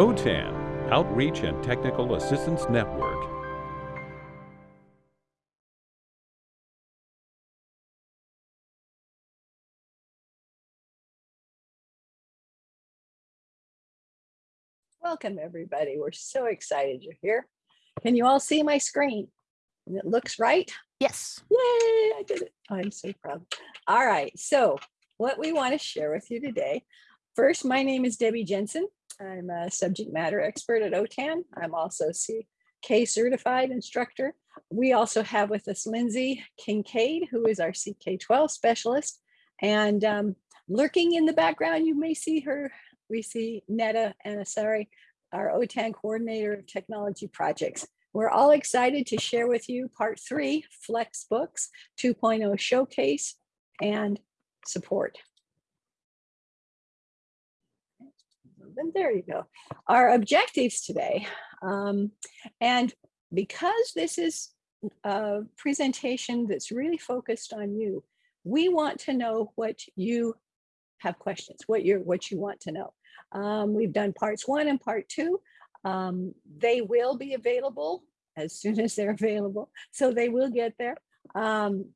OTAN, Outreach and Technical Assistance Network. Welcome, everybody. We're so excited you're here. Can you all see my screen? And it looks right? Yes. Yay, I did it. Oh, I'm so proud. All right, so what we want to share with you today. First, my name is Debbie Jensen. I'm a subject matter expert at OTAN. I'm also CK certified instructor. We also have with us Lindsay Kincaid, who is our CK12 specialist. And um, lurking in the background, you may see her we see Neda Anasseri, our OTAN coordinator of technology projects. We're all excited to share with you part three, Flexbooks 2.0 showcase and support. And there you go. Our objectives today, um, and because this is a presentation that's really focused on you, we want to know what you have questions, what you're what you want to know. Um, we've done parts one and part two. Um, they will be available as soon as they're available. So they will get there. Um,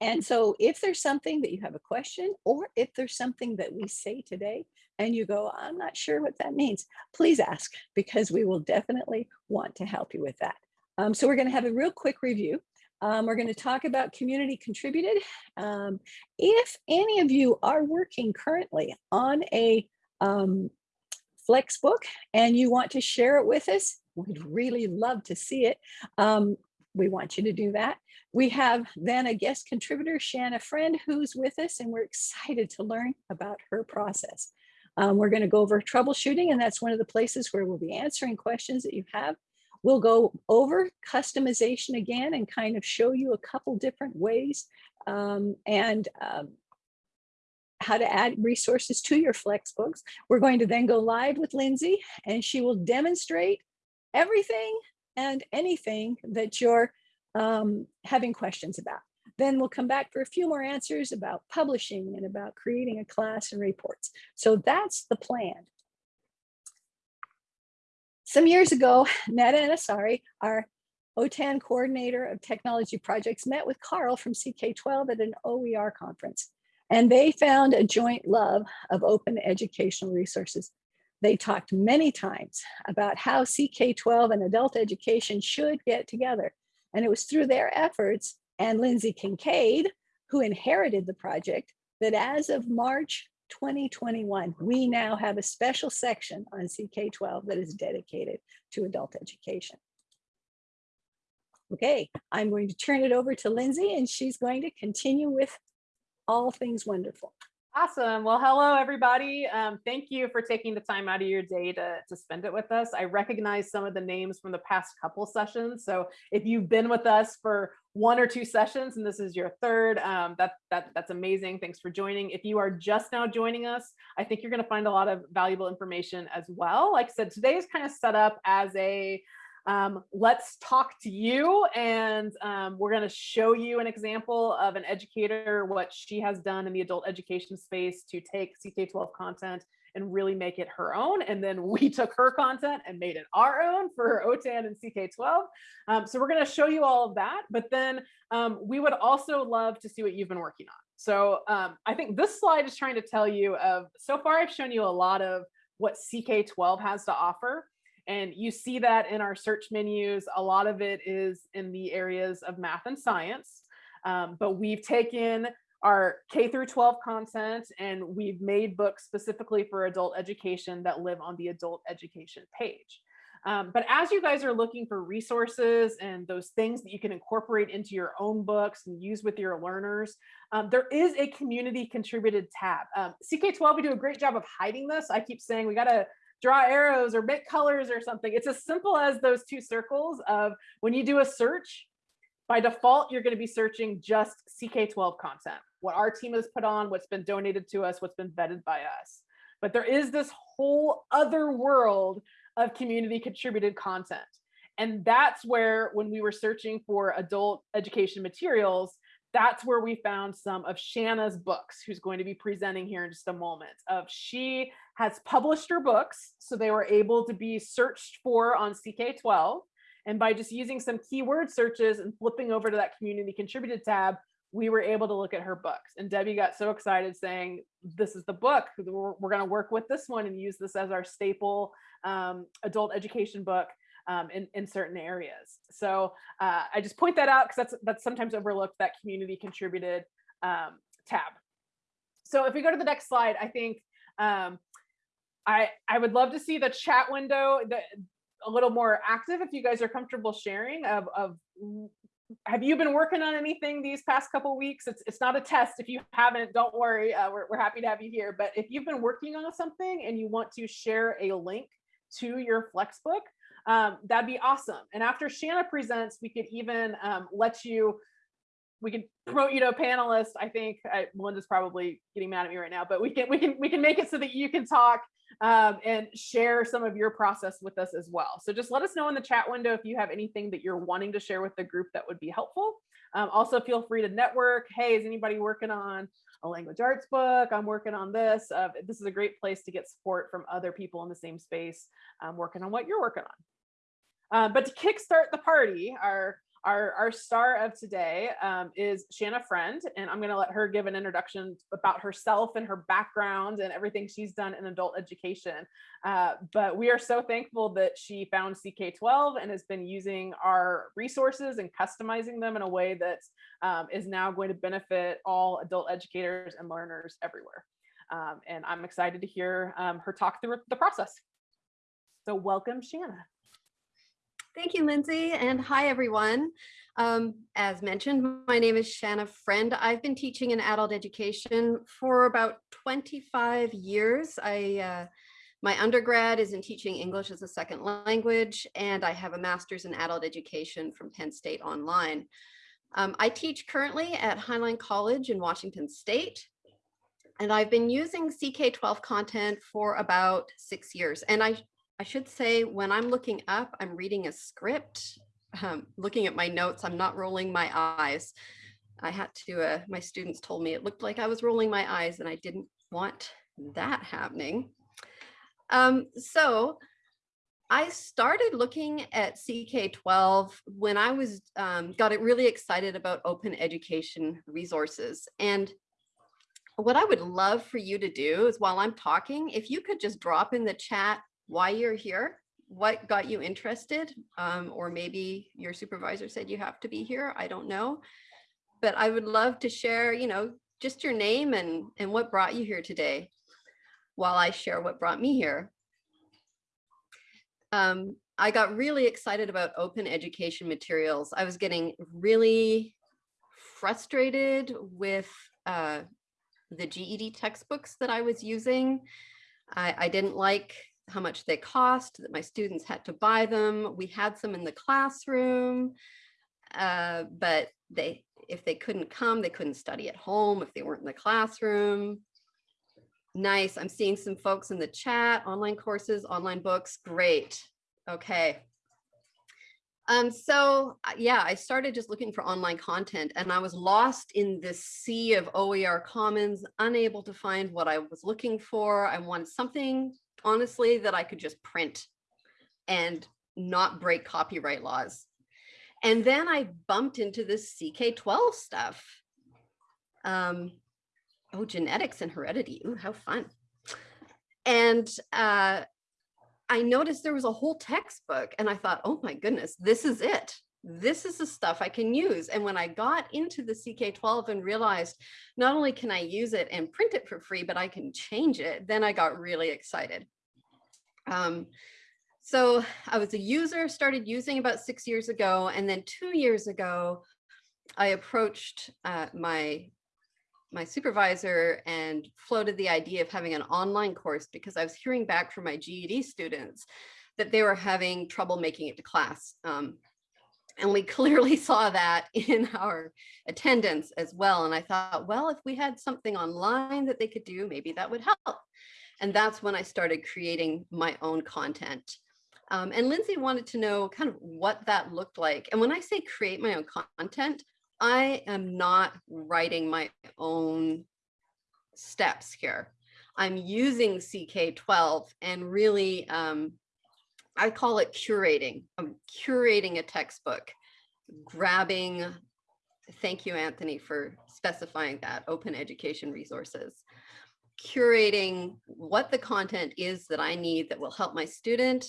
and so if there's something that you have a question or if there's something that we say today and you go, I'm not sure what that means, please ask because we will definitely want to help you with that. Um, so we're going to have a real quick review. Um, we're going to talk about community contributed. Um, if any of you are working currently on a um, Flexbook and you want to share it with us, we'd really love to see it. Um, we want you to do that. We have then a guest contributor, Shanna Friend, who's with us, and we're excited to learn about her process. Um, we're going to go over troubleshooting, and that's one of the places where we'll be answering questions that you have. We'll go over customization again and kind of show you a couple different ways um, and um, how to add resources to your Flexbooks. We're going to then go live with Lindsay and she will demonstrate everything and anything that you're um, having questions about. Then we'll come back for a few more answers about publishing and about creating a class and reports. So that's the plan. Some years ago, Neda Anasseri, our OTAN coordinator of technology projects, met with Carl from CK12 at an OER conference. And they found a joint love of open educational resources. They talked many times about how CK12 and adult education should get together. And it was through their efforts and Lindsay Kincaid, who inherited the project, that as of March 2021, we now have a special section on CK12 that is dedicated to adult education. Okay, I'm going to turn it over to Lindsay and she's going to continue with all things wonderful. Awesome. Well, hello, everybody. Um, thank you for taking the time out of your day to, to spend it with us. I recognize some of the names from the past couple sessions. So if you've been with us for one or two sessions and this is your third, um, that, that, that's amazing. Thanks for joining. If you are just now joining us, I think you're going to find a lot of valuable information as well. Like I said, today is kind of set up as a um, let's talk to you and um, we're going to show you an example of an educator, what she has done in the adult education space to take CK12 content and really make it her own. And then we took her content and made it our own for OTAN and CK12. Um, so we're going to show you all of that, but then um, we would also love to see what you've been working on. So um, I think this slide is trying to tell you of, so far I've shown you a lot of what CK12 has to offer. And you see that in our search menus. A lot of it is in the areas of math and science. Um, but we've taken our K through 12 content and we've made books specifically for adult education that live on the adult education page. Um, but as you guys are looking for resources and those things that you can incorporate into your own books and use with your learners, um, there is a community contributed tab. Um, CK12, we do a great job of hiding this. I keep saying we got to draw arrows or make colors or something. It's as simple as those two circles of when you do a search, by default, you're going to be searching just CK12 content, what our team has put on, what's been donated to us, what's been vetted by us. But there is this whole other world of community contributed content. And that's where when we were searching for adult education materials, that's where we found some of Shanna's books, who's going to be presenting here in just a moment. Of she has published her books, so they were able to be searched for on CK12. And by just using some keyword searches and flipping over to that community contributed tab, we were able to look at her books. And Debbie got so excited saying, this is the book, we're, we're gonna work with this one and use this as our staple um, adult education book um, in, in certain areas. So uh, I just point that out because that's, that's sometimes overlooked, that community contributed um, tab. So if we go to the next slide, I think um, I, I would love to see the chat window the, a little more active if you guys are comfortable sharing of, of have you been working on anything these past couple weeks? It's, it's not a test. If you haven't, don't worry. Uh, we're, we're happy to have you here. But if you've been working on something and you want to share a link to your Flexbook, um, that'd be awesome. And after Shanna presents, we could even um, let you, we can promote you to a panelist. I think I, Melinda's probably getting mad at me right now, but we can we can we can make it so that you can talk um, and share some of your process with us as well. So just let us know in the chat window if you have anything that you're wanting to share with the group that would be helpful. Um, also feel free to network. Hey, is anybody working on a language arts book? I'm working on this. Uh, this is a great place to get support from other people in the same space um, working on what you're working on. Uh, but to kickstart the party, our our, our star of today um, is Shanna Friend, and I'm going to let her give an introduction about herself and her background and everything she's done in adult education. Uh, but we are so thankful that she found CK12 and has been using our resources and customizing them in a way that um, is now going to benefit all adult educators and learners everywhere. Um, and I'm excited to hear um, her talk through the process. So welcome, Shanna. Thank you, Lindsay, and hi, everyone. Um, as mentioned, my name is Shanna Friend. I've been teaching in adult education for about 25 years. I, uh, my undergrad is in teaching English as a second language, and I have a master's in adult education from Penn State Online. Um, I teach currently at Highline College in Washington State, and I've been using CK12 content for about six years. And I I should say when I'm looking up, I'm reading a script, um, looking at my notes, I'm not rolling my eyes. I had to, uh, my students told me it looked like I was rolling my eyes and I didn't want that happening. Um, so I started looking at CK12 when I was um, got it really excited about open education resources. And what I would love for you to do is while I'm talking, if you could just drop in the chat why you're here, what got you interested, um, or maybe your supervisor said you have to be here. I don't know. But I would love to share, you know, just your name and, and what brought you here today while I share what brought me here. Um, I got really excited about open education materials. I was getting really frustrated with uh, the GED textbooks that I was using. I, I didn't like how much they cost, that my students had to buy them. We had some in the classroom, uh, but they if they couldn't come, they couldn't study at home if they weren't in the classroom. Nice. I'm seeing some folks in the chat, online courses, online books. Great. Okay. Um, so uh, yeah, I started just looking for online content and I was lost in this sea of OER Commons, unable to find what I was looking for. I wanted something honestly that I could just print and not break copyright laws. And then I bumped into this CK12 stuff. Um, oh, genetics and heredity. Ooh, how fun. And uh, I noticed there was a whole textbook and I thought, oh my goodness, this is it. This is the stuff I can use. And when I got into the CK12 and realized not only can I use it and print it for free, but I can change it, then I got really excited. Um, so I was a user, started using about six years ago, and then two years ago, I approached uh, my my supervisor and floated the idea of having an online course because I was hearing back from my GED students that they were having trouble making it to class. Um, and we clearly saw that in our attendance as well. And I thought, well, if we had something online that they could do, maybe that would help. And that's when I started creating my own content. Um, and Lindsay wanted to know kind of what that looked like. And when I say create my own content, I am not writing my own steps here. I'm using CK12 and really, um, I call it curating. I'm curating a textbook, grabbing, thank you, Anthony, for specifying that, open education resources. Curating what the content is that I need that will help my student,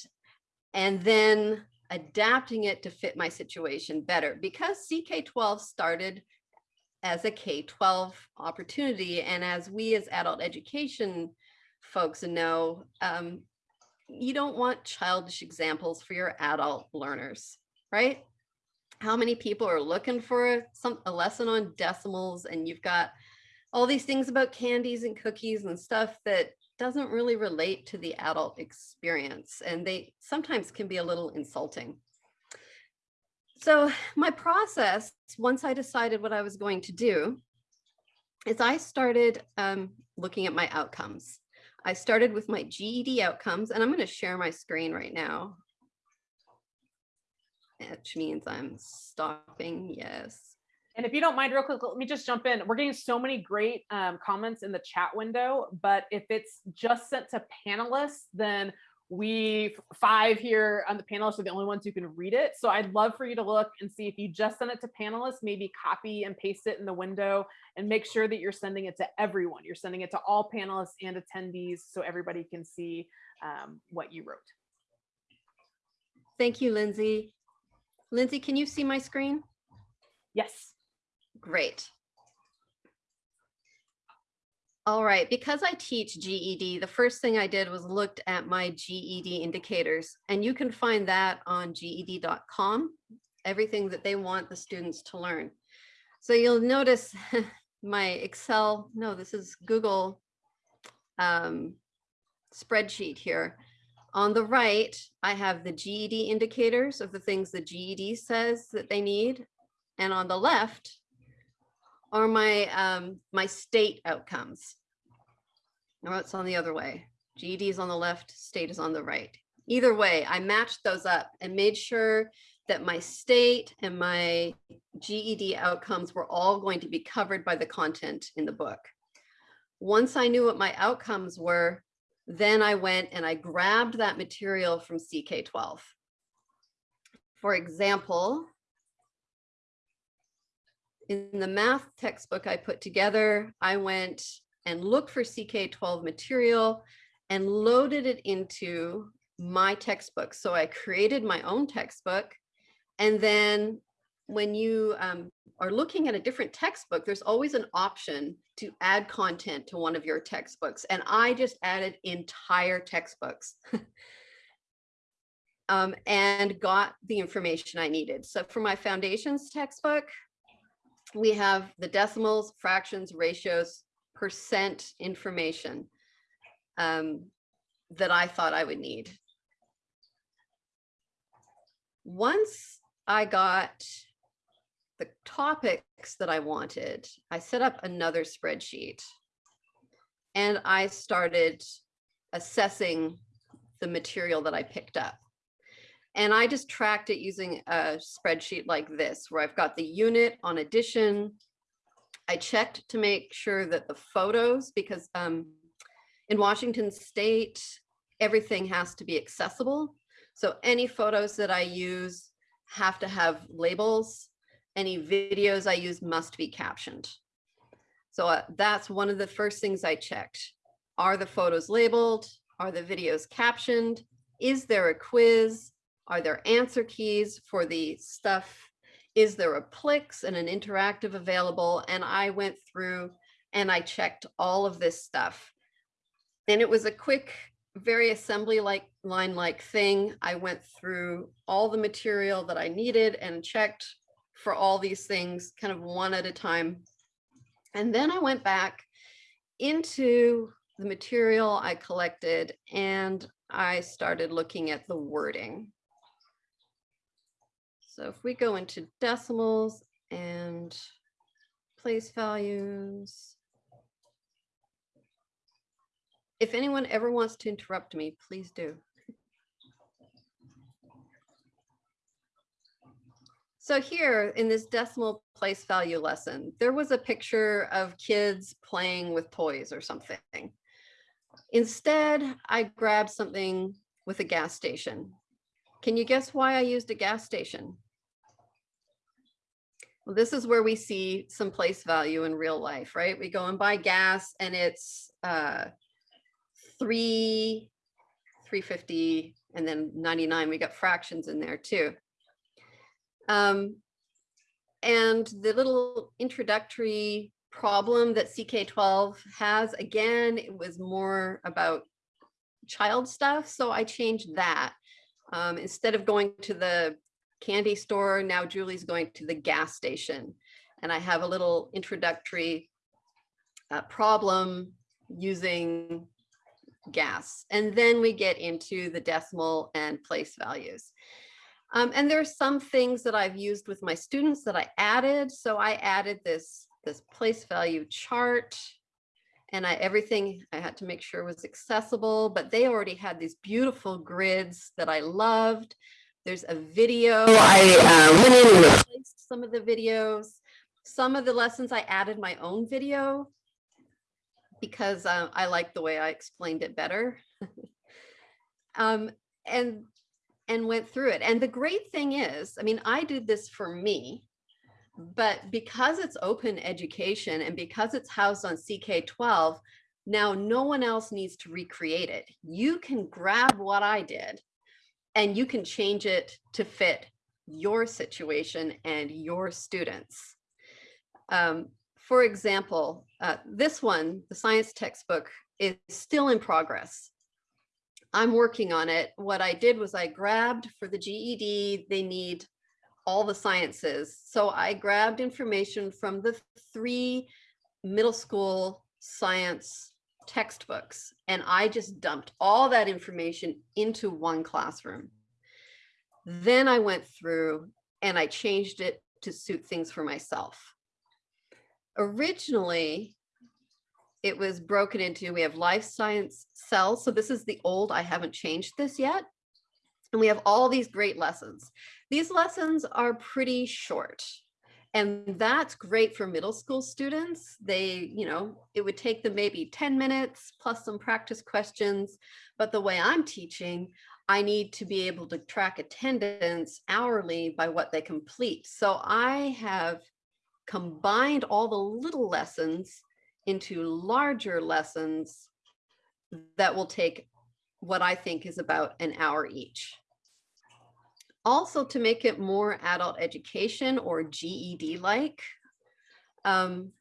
and then adapting it to fit my situation better. Because CK12 started as a K-12 opportunity. And as we as adult education folks know, um, you don't want childish examples for your adult learners, right? How many people are looking for some a lesson on decimals and you've got all these things about candies and cookies and stuff that doesn't really relate to the adult experience and they sometimes can be a little insulting. So my process, once I decided what I was going to do, is I started um, looking at my outcomes. I started with my GED outcomes, and I'm going to share my screen right now. Which means I'm stopping, yes. And if you don't mind, real quick, let me just jump in. We're getting so many great um, comments in the chat window, but if it's just sent to panelists, then we five here on the panelists are the only ones who can read it. So I'd love for you to look and see if you just send it to panelists, maybe copy and paste it in the window and make sure that you're sending it to everyone. You're sending it to all panelists and attendees so everybody can see um, what you wrote. Thank you, Lindsay. Lindsay, can you see my screen? Yes. Great. All right, because I teach GED, the first thing I did was looked at my GED indicators, and you can find that on GED.com, everything that they want the students to learn. So you'll notice my Excel, no, this is Google um, spreadsheet here. On the right, I have the GED indicators of the things the GED says that they need. And on the left, are my um, my state outcomes. No, it's on the other way. GED is on the left, state is on the right. Either way, I matched those up and made sure that my state and my GED outcomes were all going to be covered by the content in the book. Once I knew what my outcomes were, then I went and I grabbed that material from CK12. For example, in the math textbook I put together, I went and looked for CK12 material and loaded it into my textbook. So I created my own textbook. And then when you um, are looking at a different textbook, there's always an option to add content to one of your textbooks. And I just added entire textbooks. um, and got the information I needed. So for my foundations textbook, we have the decimals, fractions, ratios, percent information um, that I thought I would need. Once I got the topics that I wanted, I set up another spreadsheet and I started assessing the material that I picked up. And I just tracked it using a spreadsheet like this, where I've got the unit on addition. I checked to make sure that the photos, because um, in Washington state, everything has to be accessible. So any photos that I use have to have labels. Any videos I use must be captioned. So uh, that's one of the first things I checked. Are the photos labeled? Are the videos captioned? Is there a quiz? Are there answer keys for the stuff? Is there a Plix and an interactive available? And I went through and I checked all of this stuff. And it was a quick, very assembly like line like thing. I went through all the material that I needed and checked for all these things kind of one at a time. And then I went back into the material I collected and I started looking at the wording. So if we go into decimals and place values. If anyone ever wants to interrupt me, please do. So here in this decimal place value lesson, there was a picture of kids playing with toys or something. Instead, I grabbed something with a gas station. Can you guess why I used a gas station? Well, this is where we see some place value in real life, right? We go and buy gas and it's uh, three, 350 and then 99, we got fractions in there too. Um, and the little introductory problem that CK12 has, again, it was more about child stuff. So I changed that. Um, instead of going to the candy store, now Julie's going to the gas station. And I have a little introductory uh, problem using gas. And then we get into the decimal and place values. Um, and are some things that I've used with my students that I added. So I added this, this place value chart and I, everything I had to make sure was accessible, but they already had these beautiful grids that I loved. There's a video. I uh, went in and replaced some of the videos. Some of the lessons I added my own video because uh, I like the way I explained it better. um, and and went through it. And the great thing is, I mean, I did this for me, but because it's open education and because it's housed on CK12, now no one else needs to recreate it. You can grab what I did and you can change it to fit your situation and your students. Um, for example, uh, this one, the science textbook, is still in progress. I'm working on it. What I did was I grabbed for the GED, they need all the sciences. So I grabbed information from the three middle school science textbooks and I just dumped all that information into one classroom. Then I went through and I changed it to suit things for myself. Originally, it was broken into, we have life science cells. So this is the old, I haven't changed this yet. And we have all these great lessons. These lessons are pretty short. And that's great for middle school students. They, you know, it would take them maybe 10 minutes plus some practice questions. But the way I'm teaching, I need to be able to track attendance hourly by what they complete. So I have combined all the little lessons into larger lessons that will take what I think is about an hour each. Also to make it more adult education or GED-like, um,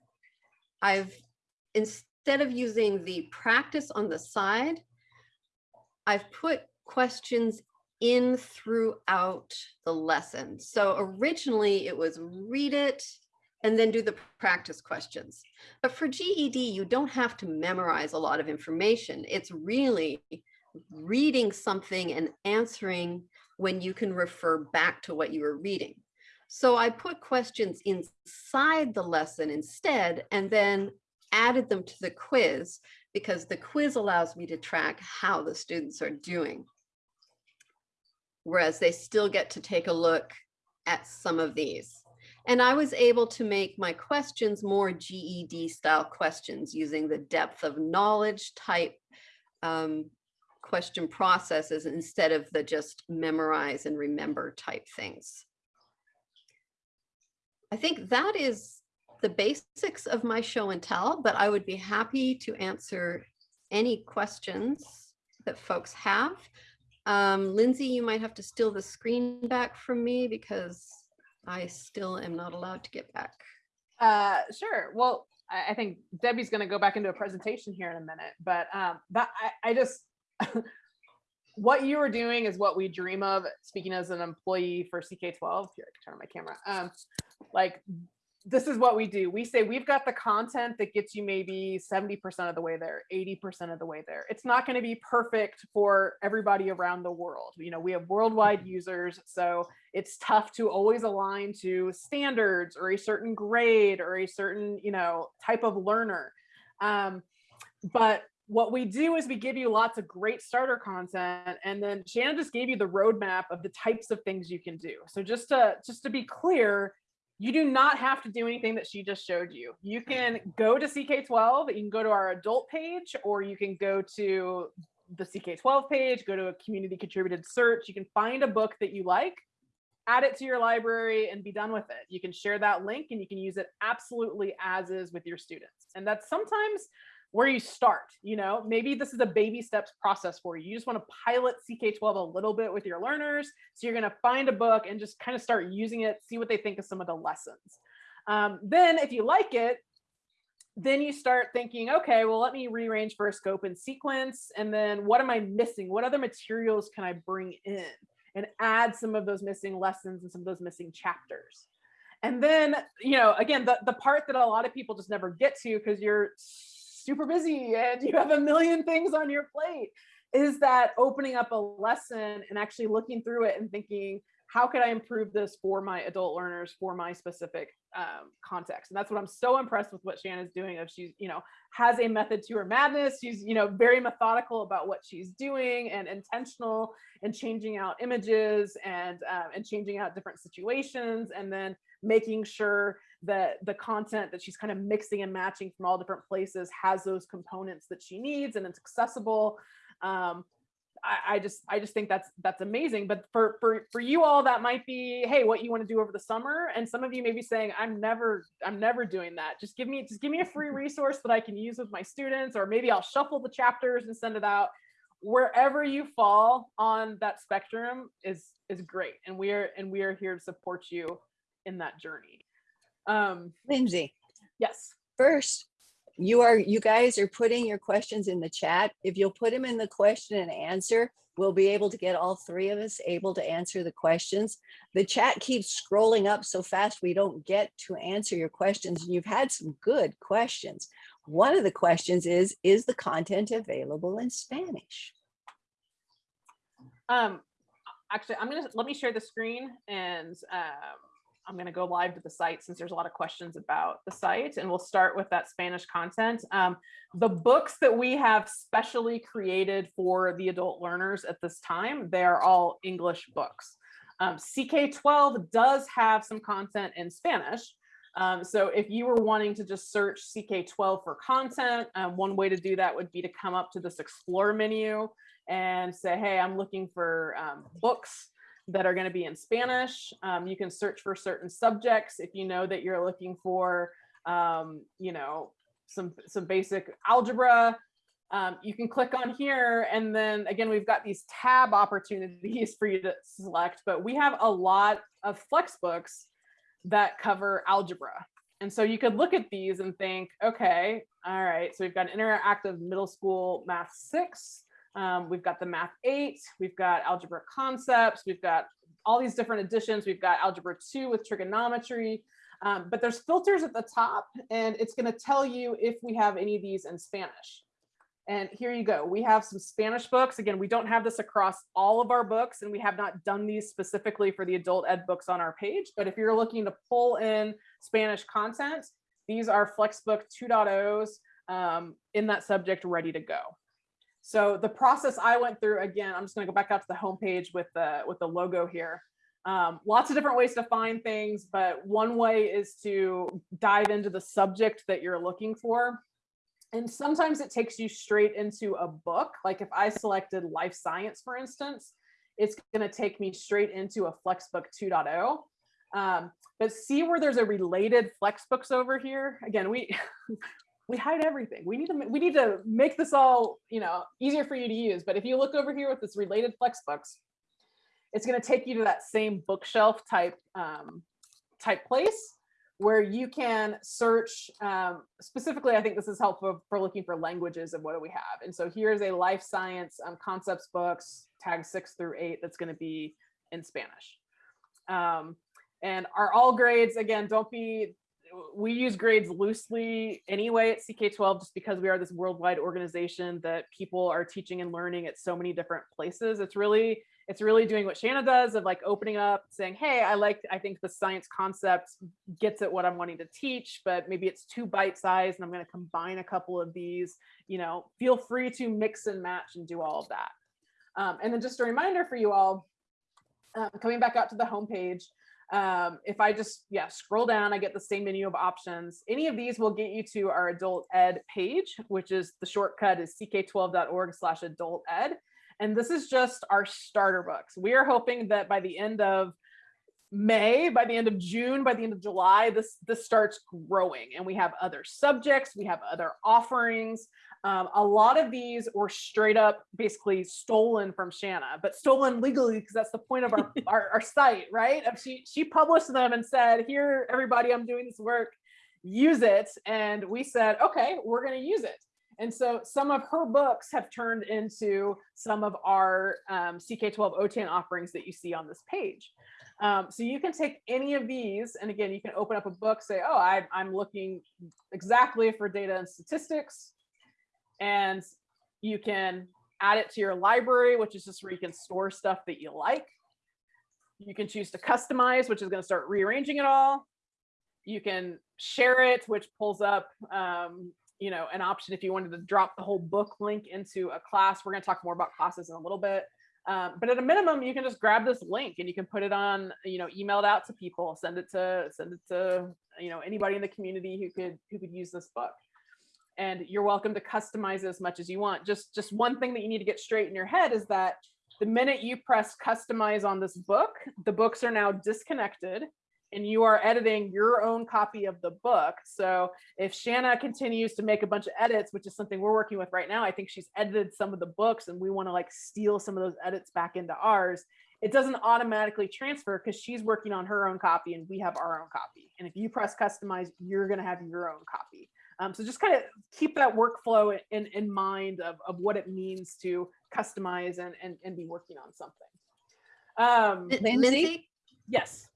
I've, instead of using the practice on the side, I've put questions in throughout the lesson. So originally it was read it, and then do the practice questions. But for GED, you don't have to memorize a lot of information. It's really reading something and answering when you can refer back to what you were reading. So I put questions inside the lesson instead, and then added them to the quiz because the quiz allows me to track how the students are doing. Whereas they still get to take a look at some of these. And I was able to make my questions more GED style questions using the depth of knowledge type um, question processes instead of the just memorize and remember type things. I think that is the basics of my show and tell, but I would be happy to answer any questions that folks have. Um, Lindsay, you might have to steal the screen back from me because I still am not allowed to get back. Uh, sure. Well, I, think Debbie's going to go back into a presentation here in a minute, but um, that I, I just what you are doing is what we dream of. Speaking as an employee for CK12, here I can turn on my camera. Um, like this is what we do. We say we've got the content that gets you maybe 70% of the way there, 80% of the way there. It's not going to be perfect for everybody around the world. You know, we have worldwide users, so it's tough to always align to standards or a certain grade or a certain, you know, type of learner. Um, but what we do is we give you lots of great starter content and then Shannon just gave you the roadmap of the types of things you can do. So just to just to be clear, you do not have to do anything that she just showed you. You can go to CK12, you can go to our adult page, or you can go to the CK12 page, go to a community contributed search. You can find a book that you like, add it to your library and be done with it. You can share that link and you can use it absolutely as is with your students. And that's sometimes where you start, you know, maybe this is a baby steps process for you. You just want to pilot CK12 a little bit with your learners. So you're going to find a book and just kind of start using it, see what they think of some of the lessons. Um, then if you like it, then you start thinking, okay, well, let me rearrange for a scope and sequence. And then what am I missing? What other materials can I bring in and add some of those missing lessons and some of those missing chapters? And then, you know, again, the, the part that a lot of people just never get to because you're super busy and you have a million things on your plate is that opening up a lesson and actually looking through it and thinking, how could I improve this for my adult learners for my specific um, context? And that's what I'm so impressed with what Shannon's doing. Of she's, you know, has a method to her madness. She's, you know, very methodical about what she's doing and intentional and changing out images and um, and changing out different situations and then making sure that the content that she's kind of mixing and matching from all different places has those components that she needs and it's accessible. Um, I, I, just I just think that's that's amazing. But for for for you all, that might be hey, what you want to do over the summer. And some of you may be saying, I'm never I'm never doing that. Just give me just give me a free resource that I can use with my students, or maybe I'll shuffle the chapters and send it out. Wherever you fall on that spectrum is is great, and we are and we are here to support you in that journey. Um, Lindsay, yes. first, you are, you guys are putting your questions in the chat. If you'll put them in the question and answer, we'll be able to get all three of us able to answer the questions. The chat keeps scrolling up so fast we don't get to answer your questions. And you've had some good questions. One of the questions is, is the content available in Spanish? Um, actually, I'm gonna, let me share the screen and um, I'm going to go live to the site since there's a lot of questions about the site and we'll start with that Spanish content. Um, the books that we have specially created for the adult learners at this time, they are all English books. Um, CK12 does have some content in Spanish. Um, so if you were wanting to just search CK12 for content, um, one way to do that would be to come up to this explore menu and say, hey, I'm looking for um, books that are going to be in Spanish. Um, you can search for certain subjects if you know that you're looking for, um, you know, some some basic algebra. Um, you can click on here and then again, we've got these tab opportunities for you to select, but we have a lot of Flexbooks that cover algebra. And so you could look at these and think, okay, all right, so we've got an interactive middle school math six, um, we've got the math eight, we've got algebra concepts, we've got all these different additions. We've got algebra two with trigonometry, um, but there's filters at the top and it's gonna tell you if we have any of these in Spanish. And here you go. We have some Spanish books. Again, we don't have this across all of our books and we have not done these specifically for the adult ed books on our page. But if you're looking to pull in Spanish content, these are Flexbook 2.0s um, in that subject ready to go. So the process I went through, again, I'm just gonna go back out to the homepage with the, with the logo here. Um, lots of different ways to find things, but one way is to dive into the subject that you're looking for. And sometimes it takes you straight into a book. Like if I selected life science, for instance, it's gonna take me straight into a Flexbook 2.0. Um, but see where there's a related Flexbooks over here. Again, we we hide everything. We need to we need to make this all you know easier for you to use. But if you look over here with this related Flexbooks, it's going to take you to that same bookshelf type um, type place where you can search um, specifically. I think this is helpful for looking for languages and what do we have. And so here's a life science um, concepts books tag six through eight that's going to be in Spanish. Um, and are all grades again. Don't be we use grades loosely anyway at CK12 just because we are this worldwide organization that people are teaching and learning at so many different places. It's really it's really doing what Shanna does of like opening up, saying, "Hey, I like I think the science concept gets at what I'm wanting to teach, but maybe it's too bite-sized and I'm going to combine a couple of these, you know, feel free to mix and match and do all of that." Um, and then just a reminder for you all, um, coming back out to the homepage, um, if I just, yeah, scroll down, I get the same menu of options. Any of these will get you to our adult ed page, which is the shortcut is ck12.org slash adult ed. And this is just our starter books. We are hoping that by the end of May, by the end of June, by the end of July, this, this starts growing and we have other subjects, we have other offerings. Um, a lot of these were straight up basically stolen from Shanna, but stolen legally because that's the point of our, our, our site, right? She, she published them and said, here, everybody, I'm doing this work, use it. And we said, okay, we're going to use it. And so some of her books have turned into some of our um, CK12 OTAN offerings that you see on this page. Um, so you can take any of these, and again, you can open up a book, say, oh, I, I'm looking exactly for data and statistics, and you can add it to your library, which is just where you can store stuff that you like. You can choose to customize, which is going to start rearranging it all. You can share it, which pulls up, um, you know, an option if you wanted to drop the whole book link into a class. We're going to talk more about classes in a little bit. Um, but at a minimum, you can just grab this link and you can put it on, you know, email it out to people, send it to send it to, you know, anybody in the community who could who could use this book and you're welcome to customize as much as you want. Just, just one thing that you need to get straight in your head is that the minute you press customize on this book, the books are now disconnected and you are editing your own copy of the book. So if Shanna continues to make a bunch of edits, which is something we're working with right now, I think she's edited some of the books and we want to like steal some of those edits back into ours. It doesn't automatically transfer because she's working on her own copy and we have our own copy. And if you press customize, you're going to have your own copy. Um, so just kind of keep that workflow in, in mind of, of what it means to customize and, and, and be working on something. Um, Lindsay? yes.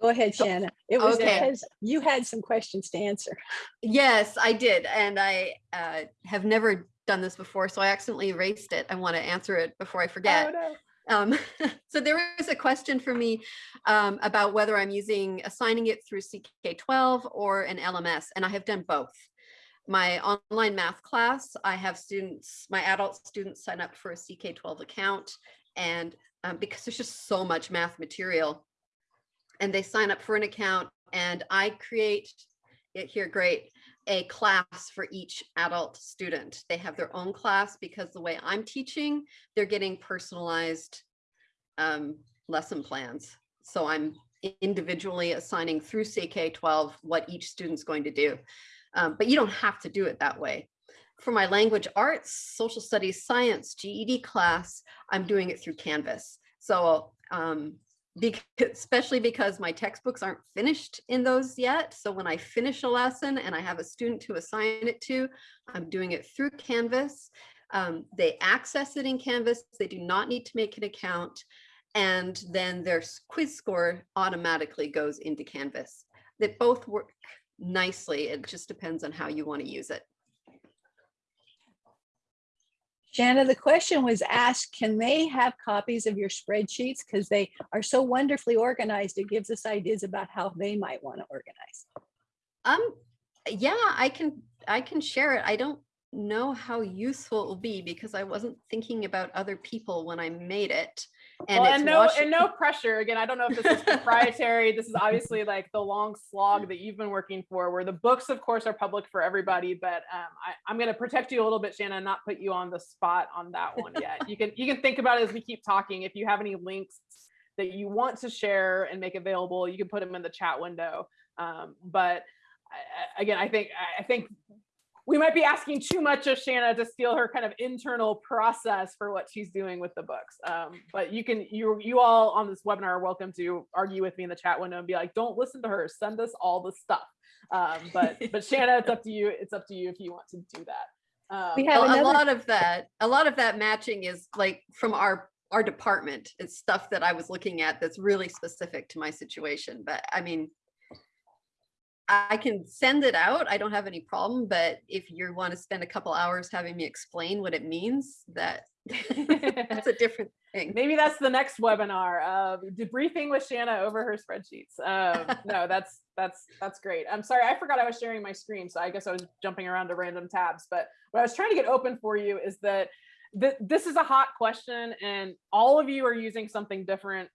Go ahead, So- Shanna. It was okay. because you had some questions to answer. Yes, I did. And I uh, have never done this before, so I accidentally erased it. I want to answer it before I forget. Oh, no. Um, so there was a question for me um, about whether I'm using assigning it through CK12 or an LMS, and I have done both. My online math class, I have students, my adult students sign up for a CK12 account, and um, because there's just so much math material, and they sign up for an account, and I create it here, great, a class for each adult student. They have their own class because the way I'm teaching, they're getting personalized um, lesson plans. So I'm individually assigning through CK12 what each student's going to do. Um, but you don't have to do it that way. For my language arts, social studies, science, GED class, I'm doing it through Canvas. So um, because, especially because my textbooks aren't finished in those yet. So when I finish a lesson and I have a student to assign it to, I'm doing it through Canvas. Um, they access it in Canvas. They do not need to make an account. And then their quiz score automatically goes into Canvas. They both work nicely. It just depends on how you want to use it. Shanna, the question was asked, can they have copies of your spreadsheets? Because they are so wonderfully organized. It gives us ideas about how they might want to organize. Um, yeah, I can, I can share it. I don't know how useful it will be because I wasn't thinking about other people when I made it. And well, it's and no, Washi- and no pressure. Again, I don't know if this is proprietary. this is obviously like the long slog that you've been working for, where the books, of course, are public for everybody. But um, I, I'm going to protect you a little bit, Shannon, not put you on the spot on that one yet. you can you can think about it as we keep talking. If you have any links that you want to share and make available, you can put them in the chat window. Um, but I- again, I think I think we might be asking too much of Shanna to steal her kind of internal process for what she's doing with the books. Um, but you can, you you all on this webinar are welcome to argue with me in the chat window and be like, don't listen to her, send us all the stuff. Um, but but Shanna, it's up to you. It's up to you if you want to do that. Um, We a, have a lot of that, a lot of that matching is like from our our department. It's stuff that I was looking at that's really specific to my situation. But I mean, I can send it out. I don't have any problem, but if you want to spend a couple hours having me explain what it means, that that's a different thing. Maybe that's the next webinar of debriefing with Shanna over her spreadsheets. Um, no, that's that's that's great. I'm sorry, I forgot I was sharing my screen, so I guess I was jumping around to random tabs. But what I was trying to get open for you is that th this is a hot question, and all of you are using something different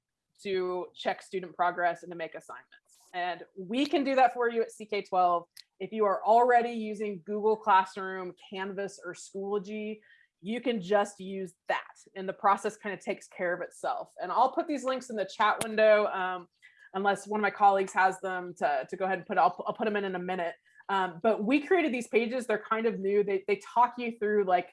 to check student progress and to make assignments. And we can do that for you at CK12. If you are already using Google Classroom, Canvas, or Schoology, you can just use that and the process kind of takes care of itself. And I'll put these links in the chat window um, unless one of my colleagues has them to, to go ahead and put, I'll, I'll put them in in a minute. Um, but we created these pages, they're kind of new. They, they talk you through like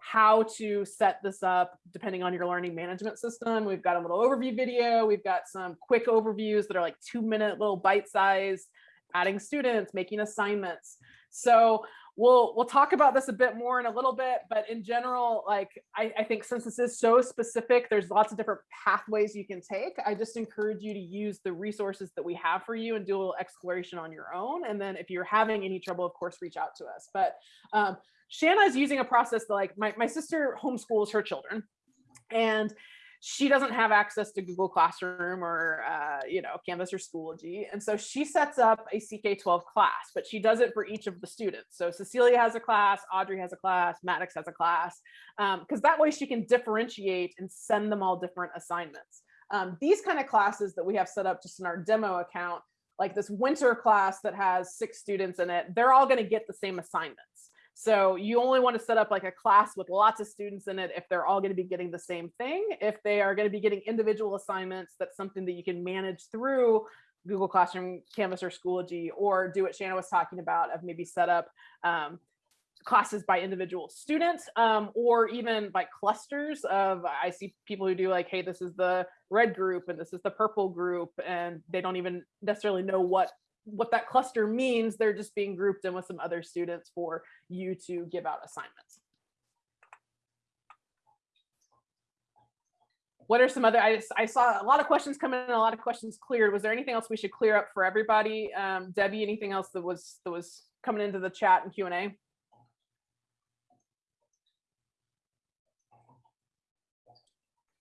how to set this up depending on your learning management system. We've got a little overview video. We've got some quick overviews that are like two minute little bite size, adding students, making assignments. So we'll we'll talk about this a bit more in a little bit, but in general, like I, I think since this is so specific, there's lots of different pathways you can take. I just encourage you to use the resources that we have for you and do a little exploration on your own. And then if you're having any trouble, of course, reach out to us. But um, Shanna is using a process that like my, my sister homeschools her children and she doesn't have access to Google Classroom or, uh, you know, Canvas or Schoology. And so she sets up a CK12 class, but she does it for each of the students. So Cecilia has a class, Audrey has a class, Maddox has a class, because um, that way she can differentiate and send them all different assignments. Um, these kind of classes that we have set up just in our demo account, like this winter class that has six students in it, they're all going to get the same assignments. So you only want to set up like a class with lots of students in it if they're all going to be getting the same thing. If they are going to be getting individual assignments, that's something that you can manage through Google Classroom, Canvas, or Schoology, or do what Shanna was talking about of maybe set up um, classes by individual students um, or even by clusters of I see people who do like, hey, this is the red group and this is the purple group, and they don't even necessarily know what what that cluster means, they're just being grouped in with some other students for you to give out assignments. What are some other, I, I saw a lot of questions come in, a lot of questions cleared. Was there anything else we should clear up for everybody? Um, Debbie, anything else that was, that was coming into the chat and Q&A?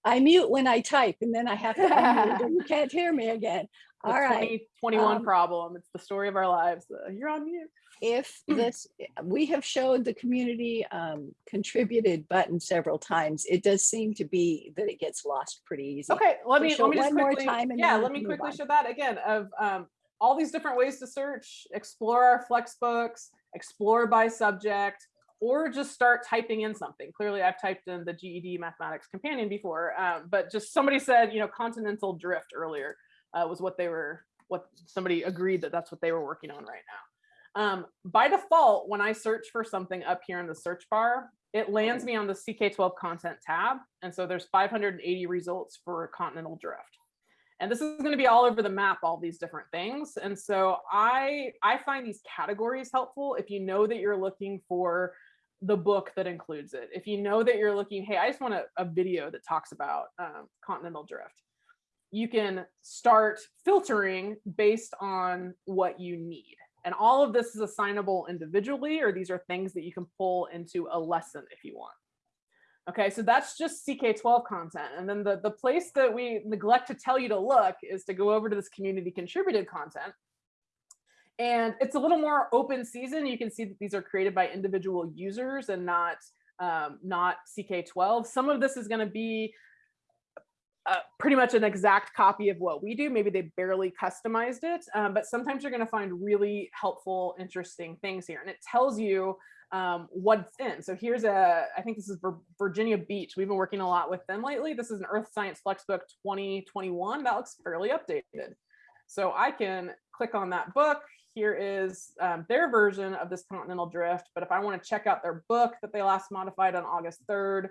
I mute when I type and then I have to unmute and you can't hear me again. All right. 2021 um, problem. It's the story of our lives. Uh, you're on mute. If this, we have showed the community um, contributed button several times. It does seem to be that it gets lost pretty easy. Okay, let me let me just quickly, time and yeah, let me quickly on. show that again of um, all these different ways to search, explore our flex books, explore by subject, or just start typing in something. Clearly, I've typed in the GED Mathematics Companion before, um, but just somebody said, you know, continental drift earlier uh, was what they were, what somebody agreed that that's what they were working on right now. Um, by default, when I search for something up here in the search bar, it lands me on the CK12 content tab. And so there's 580 results for continental drift. And this is going to be all over the map, all these different things. And so I, I find these categories helpful if you know that you're looking for the book that includes it. If you know that you're looking, hey, I just want a, a video that talks about um, continental drift. You can start filtering based on what you need. And all of this is assignable individually, or these are things that you can pull into a lesson if you want. Okay, so that's just CK12 content. And then the, the place that we neglect to tell you to look is to go over to this community contributed content. And it's a little more open season. You can see that these are created by individual users and not, um, not CK12. Some of this is gonna be uh, pretty much an exact copy of what we do. Maybe they barely customized it, um, but sometimes you're going to find really helpful, interesting things here. And it tells you um, what's in. So here's a, I think this is Virginia Beach. We've been working a lot with them lately. This is an Earth Science Flexbook 2021. That looks fairly updated. So I can click on that book. Here is um, their version of this continental drift. But if I want to check out their book that they last modified on August 3rd,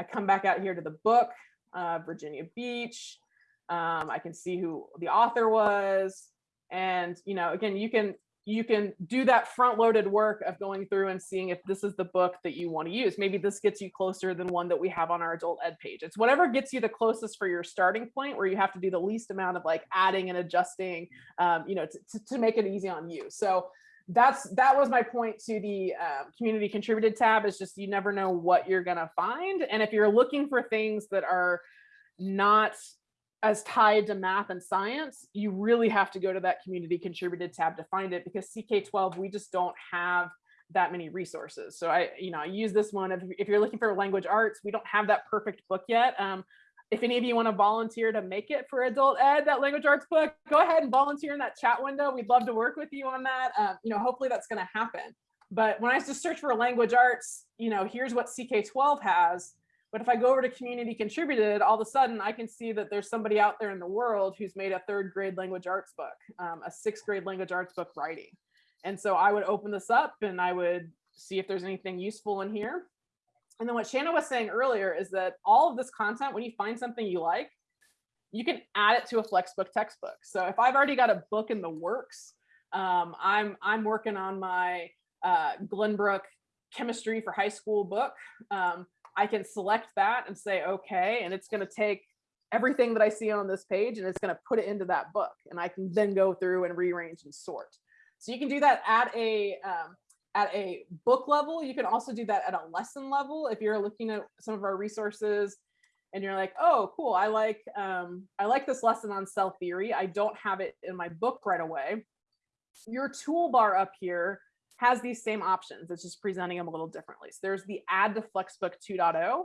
I come back out here to the book uh, Virginia Beach. Um, I can see who the author was. And, you know, again, you can you can do that front loaded work of going through and seeing if this is the book that you want to use. Maybe this gets you closer than one that we have on our adult ed page. It's whatever gets you the closest for your starting point where you have to do the least amount of like adding and adjusting, um, you know, to, to, to make it easy on you. So that's that was my point to the uh, community contributed tab is just you never know what you're gonna find and if you're looking for things that are not as tied to math and science you really have to go to that community contributed tab to find it because ck12 we just don't have that many resources so i you know i use this one if, if you're looking for language arts we don't have that perfect book yet um, if any of you want to volunteer to make it for adult ed, that language arts book, go ahead and volunteer in that chat window. We'd love to work with you on that. Um, you know, hopefully that's going to happen. But when I just search for language arts, you know, here's what CK12 has. But if I go over to community contributed, all of a sudden I can see that there's somebody out there in the world who's made a third grade language arts book, um, a sixth grade language arts book writing. And so I would open this up and I would see if there's anything useful in here. And then what Shanna was saying earlier is that all of this content, when you find something you like, you can add it to a Flexbook textbook. So if I've already got a book in the works, um, I'm I'm working on my uh, Glenbrook chemistry for high school book. Um, I can select that and say okay, and it's going to take everything that I see on this page and it's going to put it into that book, and I can then go through and rearrange and sort. So you can do that at a um, at a book level. You can also do that at a lesson level. If you're looking at some of our resources and you're like, oh, cool, I like um, I like this lesson on cell theory. I don't have it in my book right away. Your toolbar up here has these same options. It's just presenting them a little differently. So there's the add to Flexbook 2.0,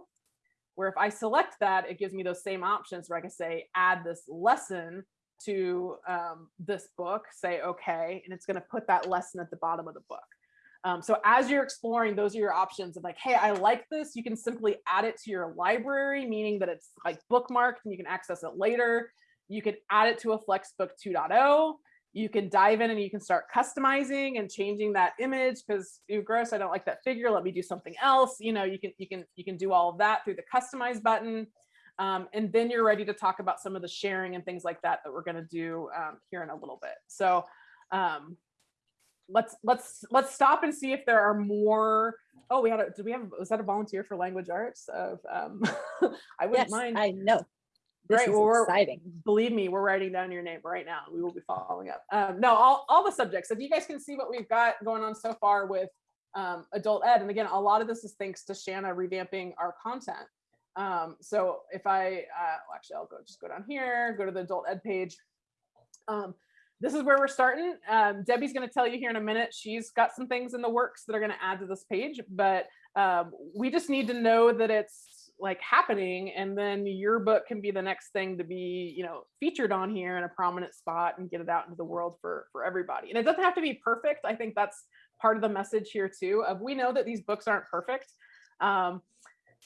where if I select that, it gives me those same options where I can say add this lesson to um, this book, say okay, and it's going to put that lesson at the bottom of the book. Um, so as you're exploring, those are your options of like, hey, I like this. You can simply add it to your library, meaning that it's like bookmarked and you can access it later. You can add it to a Flexbook 2.0. You can dive in and you can start customizing and changing that image because you gross, I don't like that figure. Let me do something else. You know, you can you can you can do all of that through the customize button. Um, and then you're ready to talk about some of the sharing and things like that that we're going to do um, here in a little bit. So um, let's let's let's stop and see if there are more oh we had a did we have was that a volunteer for language arts of um i wouldn't Yes, mind I know. Great, is well, we're- exciting. believe me we're writing down your name right now we will be following up um no all, all the subjects if you guys can see what we've got going on so far with um adult ed and again a lot of this is thanks to shanna revamping our content um so if i uh well, actually i'll go just go down here go to the adult ed page um this is where we're starting. Um, Debbie's going to tell you here in a minute. She's got some things in the works that are going to add to this page, but um, we just need to know that it's like happening, and then your book can be the next thing to be, you know, featured on here in a prominent spot and get it out into the world for for everybody. And it doesn't have to be perfect. I think that's part of the message here too. Of we know that these books aren't perfect. Um,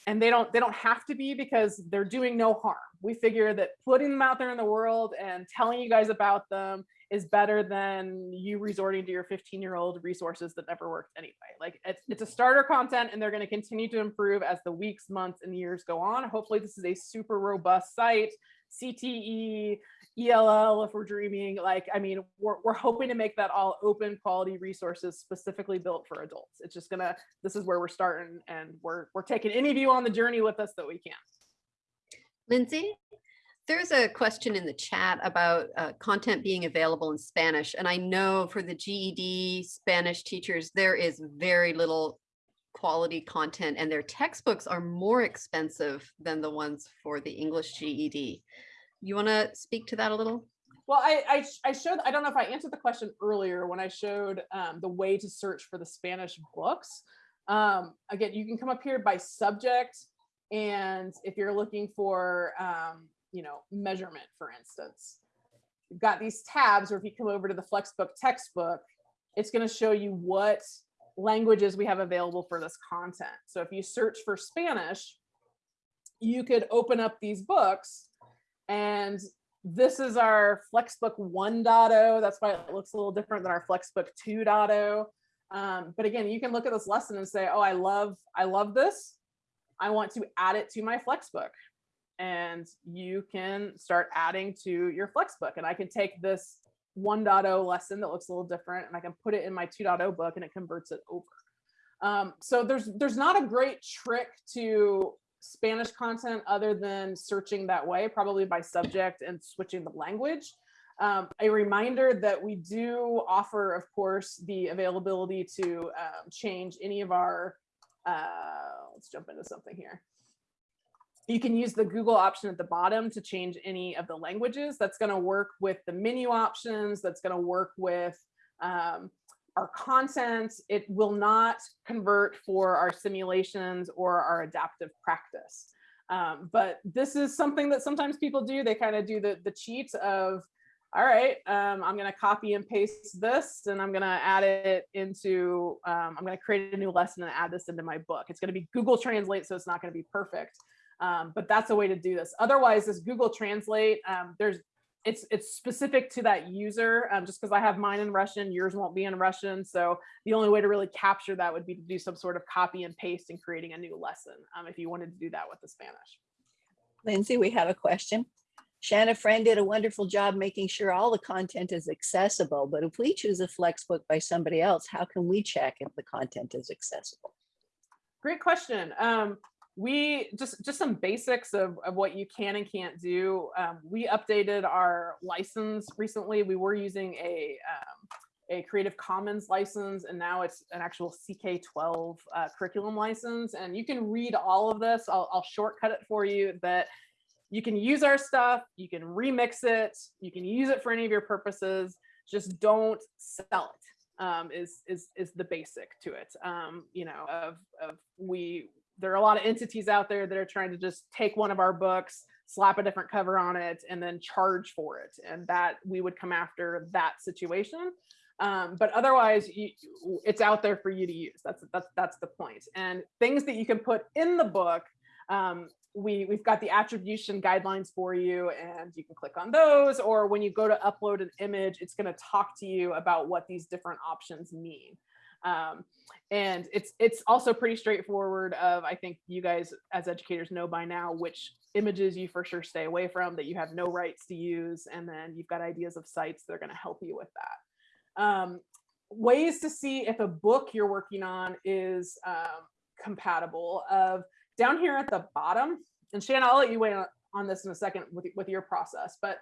and they don't they don't have to be because they're doing no harm we figure that putting them out there in the world and telling you guys about them is better than you resorting to your 15 year old resources that never worked anyway. Like it's, it's a mm-hmm. starter content and they're going to continue to improve as the weeks months and years go on. Hopefully this is a super robust site. Cte ell if we're dreaming. Like i mean we're, we're hoping to make that all open quality resources specifically built for adults. It's just gonna this is where we're starting and we're we're taking any of you on the journey with us that we can. Lindsay, there's a question in the chat about uh, content being available in Spanish. And I know for the GED Spanish teachers, there is very little quality content and their textbooks are more expensive than the ones for the English GED. You want to speak to that a little? Well, I, I, I showed, I don't know if I answered the question earlier when I showed um, the way to search for the Spanish books. Um, again, you can come up here by subject. And if you're looking for, um, you know, measurement, for instance, you've got these tabs, or if you come over to the Flexbook textbook, it's going to show you what languages we have available for this content. So if you search for Spanish, you could open up these books and this is our Flexbook 1.0. That's why it looks a little different than our Flexbook 2.0. Um, but again, you can look at this lesson and say, oh, I love, I love this. I want to add it to my Flexbook. And you can start adding to your Flexbook. And I can take this 1.0 lesson that looks a little different and I can put it in my 2.0 book and it converts it over. Um, so there's there's not a great trick to Spanish content other than searching that way, probably by subject and switching the language. Um, a reminder that we do offer, of course, the availability to um, change any of our, uh, let's jump into something here. You can use the Google option at the bottom to change any of the languages. That's going to work with the menu options. That's going to work with um, our content. It will not convert for our simulations or our adaptive practice. Um, but this is something that sometimes people do. They kind of do the, the cheat of, all right, um, I'm going to copy and paste this and I'm going to add it into, um, I'm going to create a new lesson and add this into my book. It's going to be Google Translate, so it's not going to be perfect. Um, but that's a way to do this. Otherwise, this Google Translate, um, there's it's it's specific to that user. Um, just because I have mine in Russian, yours won't be in Russian. So the only way to really capture that would be to do some sort of copy and paste and creating a new lesson. Um, if you wanted to do that with the Spanish. Lindsay, we have a question. Shanna Friend did a wonderful job making sure all the content is accessible, but if we choose a Flexbook by somebody else, how can we check if the content is accessible? Great question. Um, we just just some basics of, of what you can and can't do. Um, we updated our license recently. We were using a um, a Creative Commons license, and now it's an actual CK12 uh, curriculum license. And you can read all of this. I'll, I'll shortcut it for you. That you can use our stuff. You can remix it. You can use it for any of your purposes. Just don't sell it. Um, is is is the basic to it. Um, you know, of of we there are a lot of entities out there that are trying to just take one of our books, slap a different cover on it, and then charge for it. And that we would come after that situation. Um, but otherwise, you, it's out there for you to use. That's that's that's the point. And things that you can put in the book, um, we we've got the attribution guidelines for you, and you can click on those. Or when you go to upload an image, it's going to talk to you about what these different options mean. Um, and it's it's also pretty straightforward of I think you guys as educators know by now which images you for sure stay away from that you have no rights to use and then you've got ideas of sites that are going to help you with that. Um, ways to see if a book you're working on is um, compatible of down here at the bottom and Shanna I'll let you weigh on this in a second with, with your process but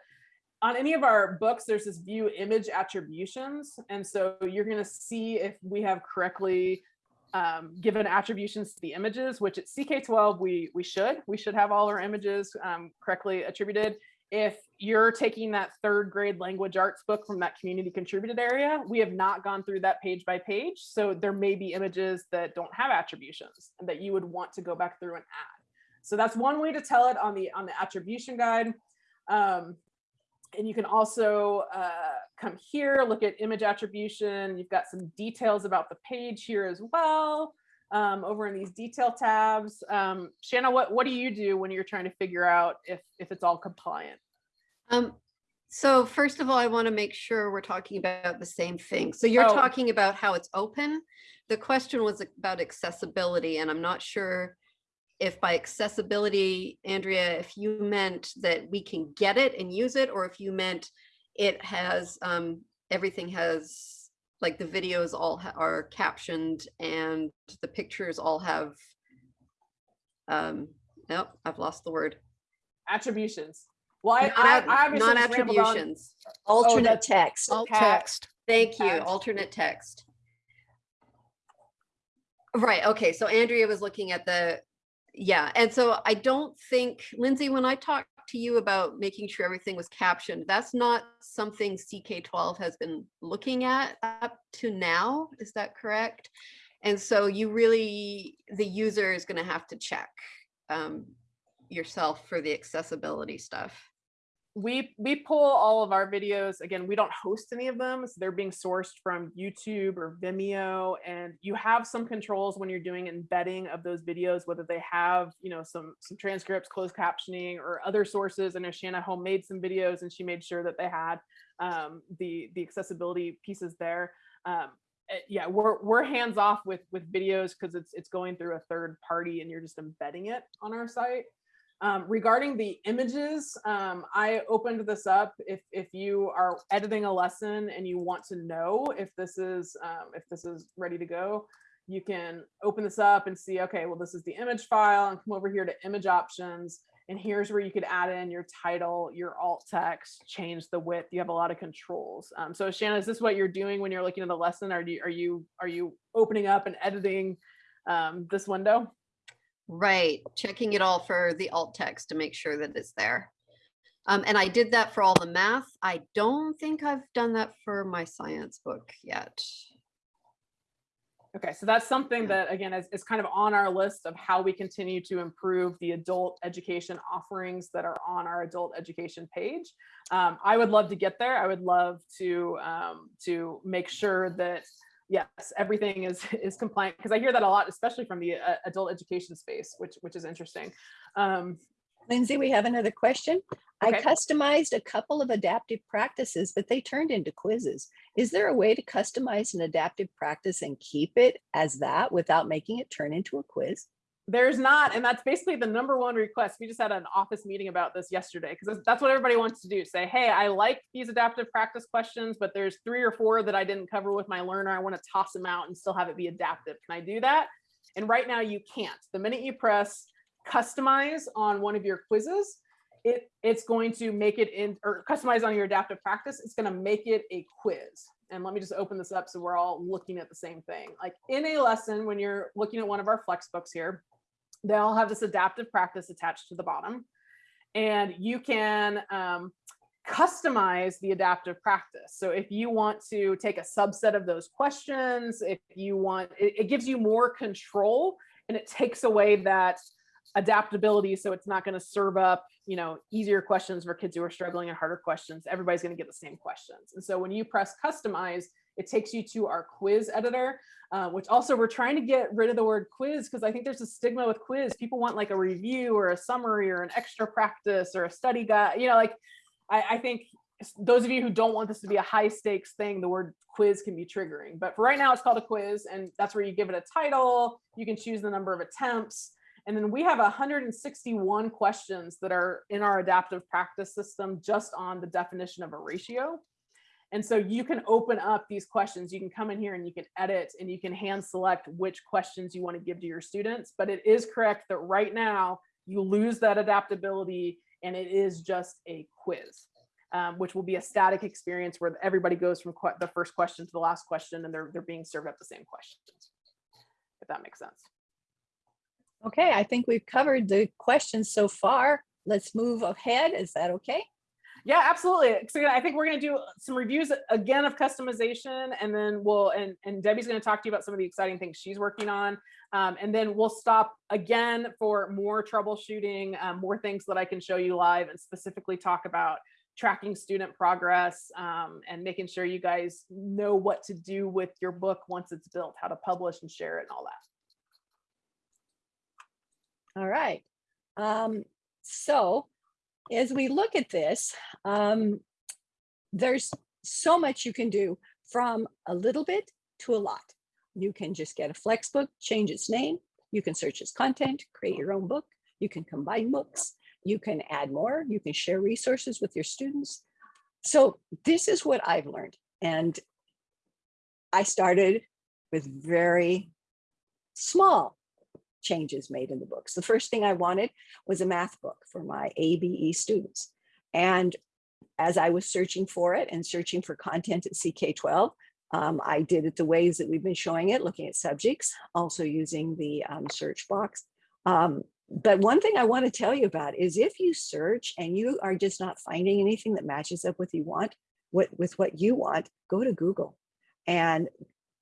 on any of our books, there's this view image attributions. And so you're going to see if we have correctly um, given attributions to the images, which at CK12, we, we should. We should have all our images um, correctly attributed. If you're taking that third grade language arts book from that community contributed area, we have not gone through that page by page. So there may be images that don't have attributions that you would want to go back through and add. So that's one way to tell it on the on the attribution guide. Um, and you can also uh, come here, look at image attribution. You've got some details about the page here as well. Um, over in these detail tabs. Um, Shanna, what, what do you do when you're trying to figure out if, if it's all compliant? Um, so first of all, I want to make sure we're talking about the same thing. So you're Oh. talking about how it's open. The question was about accessibility, and I'm not sure if by accessibility, Andrea, if you meant that we can get it and use it, or if you meant it has, um, everything has, like the videos all are captioned and the pictures all have, um, nope, I've lost the word. Attributions. Well, I, Not I, at- I obviously Not just rambled on. attributions. Alternate that's- text. Alt Cat. text. Thank you, Tab. alternate text. Right, okay, so Andrea was looking at the, yeah, and so I don't think, Lindsay, when I talked to you about making sure everything was captioned, that's not something CK12 has been looking at up to now, is that correct? And so you really, the user is gonna have to check um, yourself for the accessibility stuff. We we pull all of our videos again we don't host any of them so they're being sourced from youtube or vimeo and you have some controls when you're doing embedding of those videos whether they have you know some some transcripts closed captioning or other sources. I know shanna home made some videos and she made sure that they had um, the the accessibility pieces there. Um, eh, yeah we're we're hands off with with videos because it's it's going through a third party and you're just embedding it on our site Um, regarding the images, um, I opened this up. If if you are editing a lesson and you want to know if this is um, if this is ready to go, you can open this up and see. Okay, well this is the image file, and come over here to image options, and here's where you could add in your title, your alt text, change the width. You have a lot of controls. Um, so Shanna, is this what you're doing when you're looking at the lesson? Are you are you are you opening up and editing um, this window? Right, checking it all for the alt text to make sure that it's there. Um, and I did that for all the math. I don't think I've done that for my science book yet. Okay, so that's something that, again, is, is kind of on our list of how we continue to improve the adult education offerings that are on our adult education page. Um, I would love to get there. I would love to um, to make sure that yes, everything is is compliant because I hear that a lot, especially from the uh, adult education space, which which is interesting. Um, Lindsay, we have another question. I customized a couple of adaptive practices, but they turned into quizzes. Is there a way to customize an adaptive practice and keep it as that without making it turn into a quiz? There's not, and that's basically the number one request. We just had an office meeting about this yesterday because that's what everybody wants to do. Say, hey, I like these adaptive practice questions, but there's three or four that I didn't cover with my learner. I want to toss them out and still have it be adaptive. Can I do that? And right now you can't. The minute you press customize on one of your quizzes, it it's going to make it in or customize on your adaptive practice. It's going to make it a quiz. And let me just open this up so we're all looking at the same thing. Like in a lesson, when you're looking at one of our flex books here, they all have this adaptive practice attached to the bottom. And you can um, customize the adaptive practice. So if you want to take a subset of those questions, if you want, it, it gives you more control and it takes away that adaptability. So it's not going to serve up, you know, easier questions for kids who are struggling and harder questions. Everybody's going to get the same questions. And so when you press customize, it takes you to our quiz editor, uh, which also we're trying to get rid of the word quiz because I think there's a stigma with quiz. People want like a review or a summary or an extra practice or a study guide, you know, like I, I think those of you who don't want this to be a high stakes thing, the word quiz can be triggering. But for right now, it's called a quiz, and that's where you give it a title. You can choose the number of attempts. And then we have 161 questions that are in our adaptive practice system just on the definition of a ratio. And so you can open up these questions. You can come in here and you can edit and you can hand select which questions you want to give to your students. But it is correct that right now you lose that adaptability and it is just a quiz, um, which will be a static experience where everybody goes from the first question to the last question and they're, they're being served up the same questions, if that makes sense. Okay, I think we've covered the questions so far. Let's move ahead. Is that okay? Yeah, absolutely. So I think we're going to do some reviews again of customization, and then we'll and and Debbie's going to talk to you about some of the exciting things she's working on, um, and then we'll stop again for more troubleshooting, um, more things that I can show you live, and specifically talk about tracking student progress um, and making sure you guys know what to do with your book once it's built, how to publish and share it, and all that. All right. Um, so as we look at this, um, there's so much you can do from a little bit to a lot. You can just get a flex book, change its name. You can search its content, create your own book. You can combine books. You can add more. You can share resources with your students. So this is what I've learned. And I started with very small changes made in the books. The first thing I wanted was a math book for my ABE students. And as I was searching for it and searching for content at CK12, um, I did it the ways that we've been showing it, looking at subjects, also using the um, search box. Um, but one thing I want to tell you about is if you search and you are just not finding anything that matches up with you want, what with what you want, go to Google and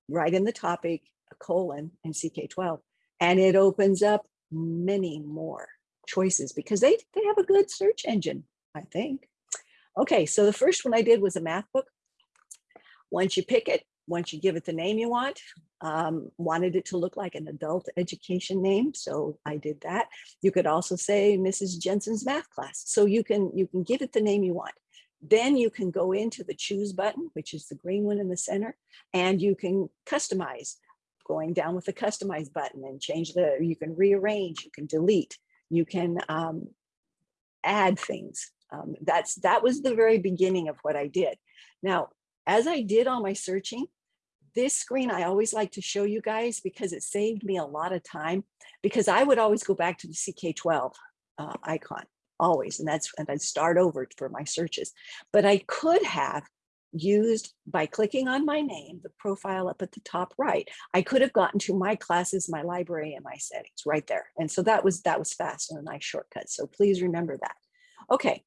write in the topic a colon and CK12 and it opens up many more choices because they, they have a good search engine, I think. Okay, so the first one I did was a math book. Once you pick it, once you give it the name you want, um, wanted it to look like an adult education name, so I did that. You could also say Mrs. Jensen's math class, so you can you can give it the name you want. Then you can go into the choose button, which is the green one in the center, and you can customize going down with the customize button and change the, you can rearrange, you can delete, you can um, add things. Um, that's that was the very beginning of what I did. Now, as I did all my searching, this screen I always like to show you guys because it saved me a lot of time because I would always go back to the CK12 uh, icon always, and that's and I'd start over for my searches. But I could have used by clicking on my name, the profile up at the top right, I could have gotten to my classes, my library, and my settings right there. And so that was that was fast and a nice shortcut. So please remember that. Okay,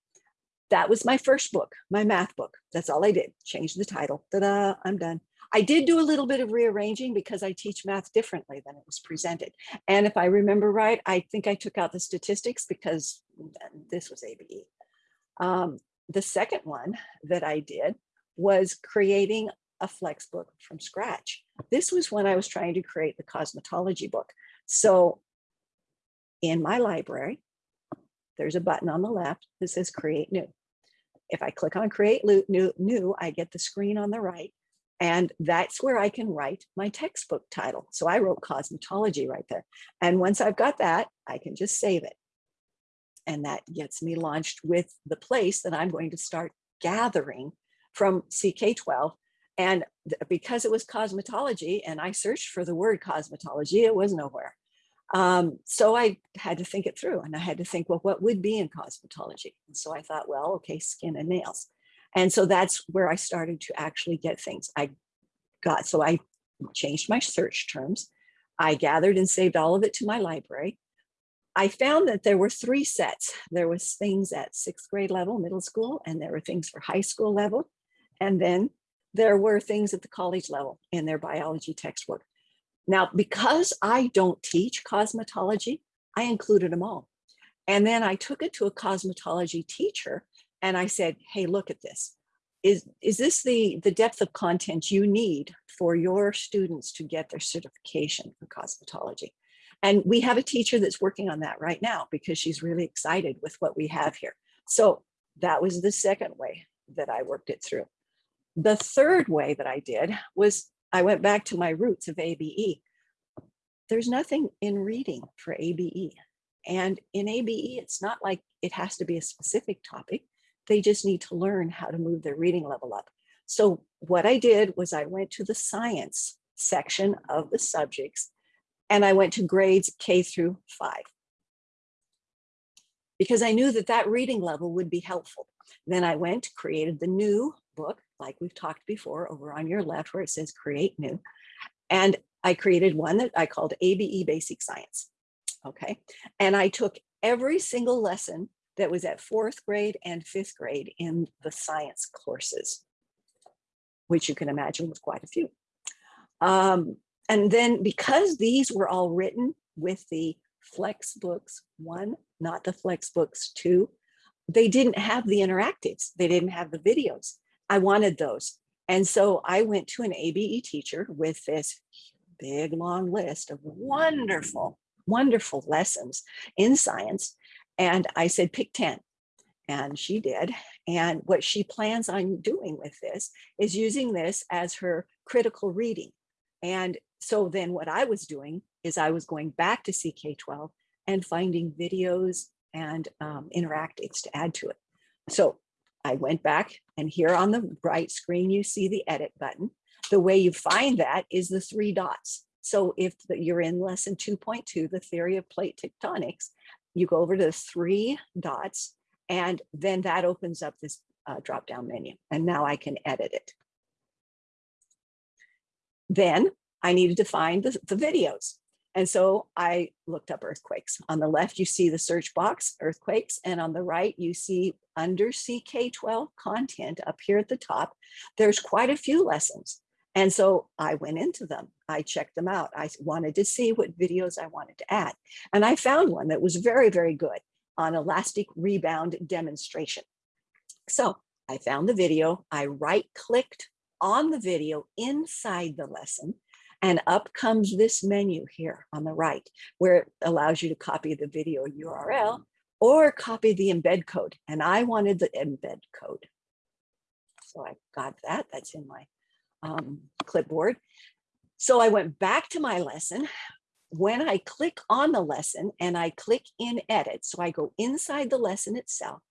that was my first book, my math book. That's all I did. Change the title. Ta-da, I'm done. I did do a little bit of rearranging because I teach math differently than it was presented. And if I remember right, I think I took out the statistics because this was ABE. Um, the second one that I did was creating a flex book from scratch. This was when I was trying to create the cosmetology book. So in my library, there's a button on the left that says create new. If I click on create new, new, I get the screen on the right and that's where I can write my textbook title. So I wrote cosmetology right there. And once I've got that, I can just save it. And that gets me launched with the place that I'm going to start gathering from CK12. And because it was cosmetology and I searched for the word cosmetology, it was nowhere. Um, so I had to think it through and I had to think, well, what would be in cosmetology? And so I thought, well, okay, skin and nails. And so that's where I started to actually get things. I got, so I changed my search terms. I gathered and saved all of it to my library. I found that there were three sets. There was things at sixth grade level, middle school, and there were things for high school level. And then there were things at the college level in their biology textbook. Now, because I don't teach cosmetology, I included them all. And then I took it to a cosmetology teacher and I said, hey, look at this. Is, is this the, the depth of content you need for your students to get their certification for cosmetology? And we have a teacher that's working on that right now because she's really excited with what we have here. So that was the second way that I worked it through. The third way that I did was I went back to my roots of ABE. There's nothing in reading for ABE. And in ABE, it's not like it has to be a specific topic. They just need to learn how to move their reading level up. So what I did was I went to the science section of the subjects and I went to grades K through five because I knew that that reading level would be helpful. Then I went, created the new book, like we've talked before over on your left where it says create new. And I created one that I called ABE Basic Science. Okay. And I took every single lesson that was at fourth grade and fifth grade in the science courses, which you can imagine was quite a few. Um, and then because these were all written with the Flexbooks one, not the Flexbooks two, they didn't have the interactives. They didn't have the videos. I wanted those. And so I went to an ABE teacher with this big long list of wonderful, wonderful lessons in science. And I said, pick 10. And she did. And what she plans on doing with this is using this as her critical reading. And so then what I was doing is I was going back to CK12 and finding videos and um, interactives to add to it. So I went back and here on the right screen, you see the edit button. The way you find that is the three dots. So if you're in lesson 2.2, the theory of plate tectonics, you go over to the three dots and then that opens up this uh, drop down menu and now I can edit it. Then I needed to find the, the videos. And so I looked up earthquakes. On the left, you see the search box, earthquakes, and on the right, you see under CK12 content up here at the top, there's quite a few lessons. And so I went into them. I checked them out. I wanted to see what videos I wanted to add. And I found one that was very, very good on elastic rebound demonstration. So I found the video. I right clicked on the video inside the lesson and up comes this menu here on the right where it allows you to copy the video URL or copy the embed code. And I wanted the embed code. So I got that. That's in my um, clipboard. So I went back to my lesson, when I click on the lesson and I click in edit, so I go inside the lesson itself,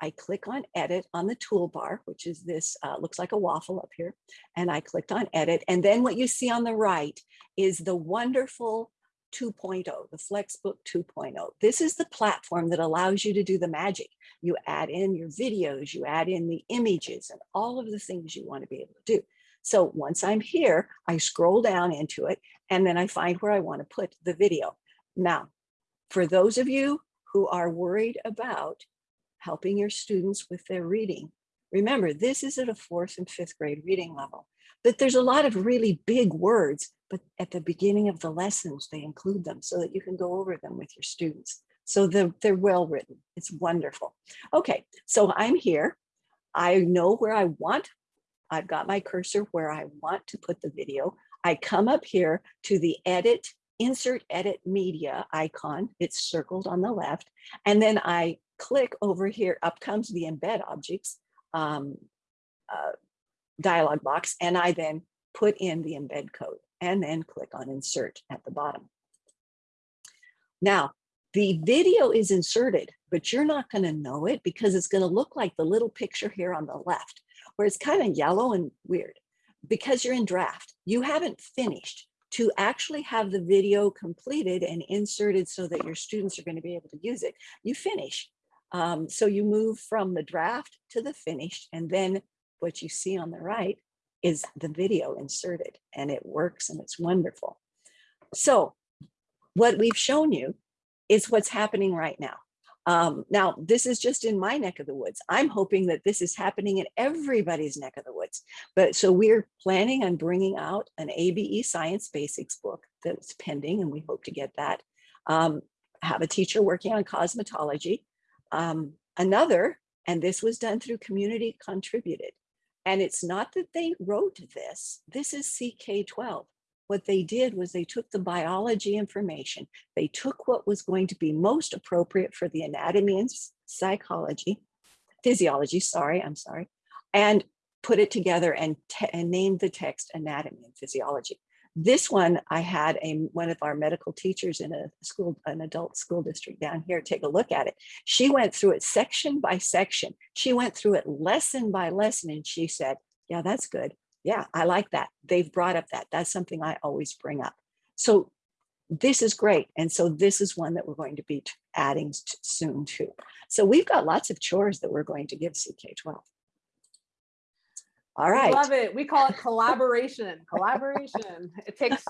I click on edit on the toolbar, which is this, uh, looks like a waffle up here. And I clicked on edit. And then what you see on the right is the wonderful 2.0, the Flexbook 2.0. This is the platform that allows you to do the magic. You add in your videos, you add in the images and all of the things you want to be able to do. So once I'm here, I scroll down into it and then I find where I want to put the video. Now, for those of you who are worried about helping your students with their reading, remember this is at a fourth and fifth grade reading level, but there's a lot of really big words, but at the beginning of the lessons, they include them so that you can go over them with your students. So they're, they're well written. It's wonderful. Okay, so I'm here. I know where I want I've got my cursor where I want to put the video. I come up here to the edit, insert edit media icon. It's circled on the left. And then I click over here, up comes the embed objects um, uh, dialog box. And I then put in the embed code and then click on insert at the bottom. Now, the video is inserted, but you're not going to know it because it's going to look like the little picture here on the left where it's kind of yellow and weird because you're in draft. You haven't finished to actually have the video completed and inserted so that your students are going to be able to use it. You finish. Um, so you move from the draft to the finished and then what you see on the right is the video inserted and it works and it's wonderful. So what we've shown you is what's happening right now. Um, now, this is just in my neck of the woods. I'm hoping that this is happening in everybody's neck of the woods. But so we're planning on bringing out an ABE Science Basics book that's pending, and we hope to get that. Um, have a teacher working on cosmetology. Um, another, and this was done through community contributed. And it's not that they wrote this, this is CK12 what they did was they took the biology information, they took what was going to be most appropriate for the anatomy and psychology, physiology, sorry, I'm sorry, and put it together and, and named the text anatomy and physiology. This one, I had a one of our medical teachers in a school, an adult school district down here, take a look at it. She went through it section by section. She went through it lesson by lesson and she said, yeah, that's good yeah, I like that. They've brought up that. That's something I always bring up. So this is great. And so this is one that we're going to be adding soon too. So we've got lots of chores that we're going to give CK12. All right. Love it. We call it collaboration. collaboration. It takes,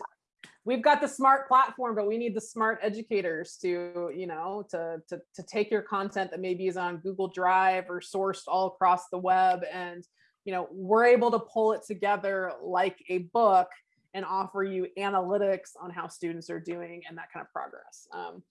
we've got the smart platform, but we need the smart educators to, you know, to, to, to take your content that maybe is on Google Drive or sourced all across the web and you know, we're able to pull it together like a book and offer you analytics on how students are doing and that kind of progress. Um,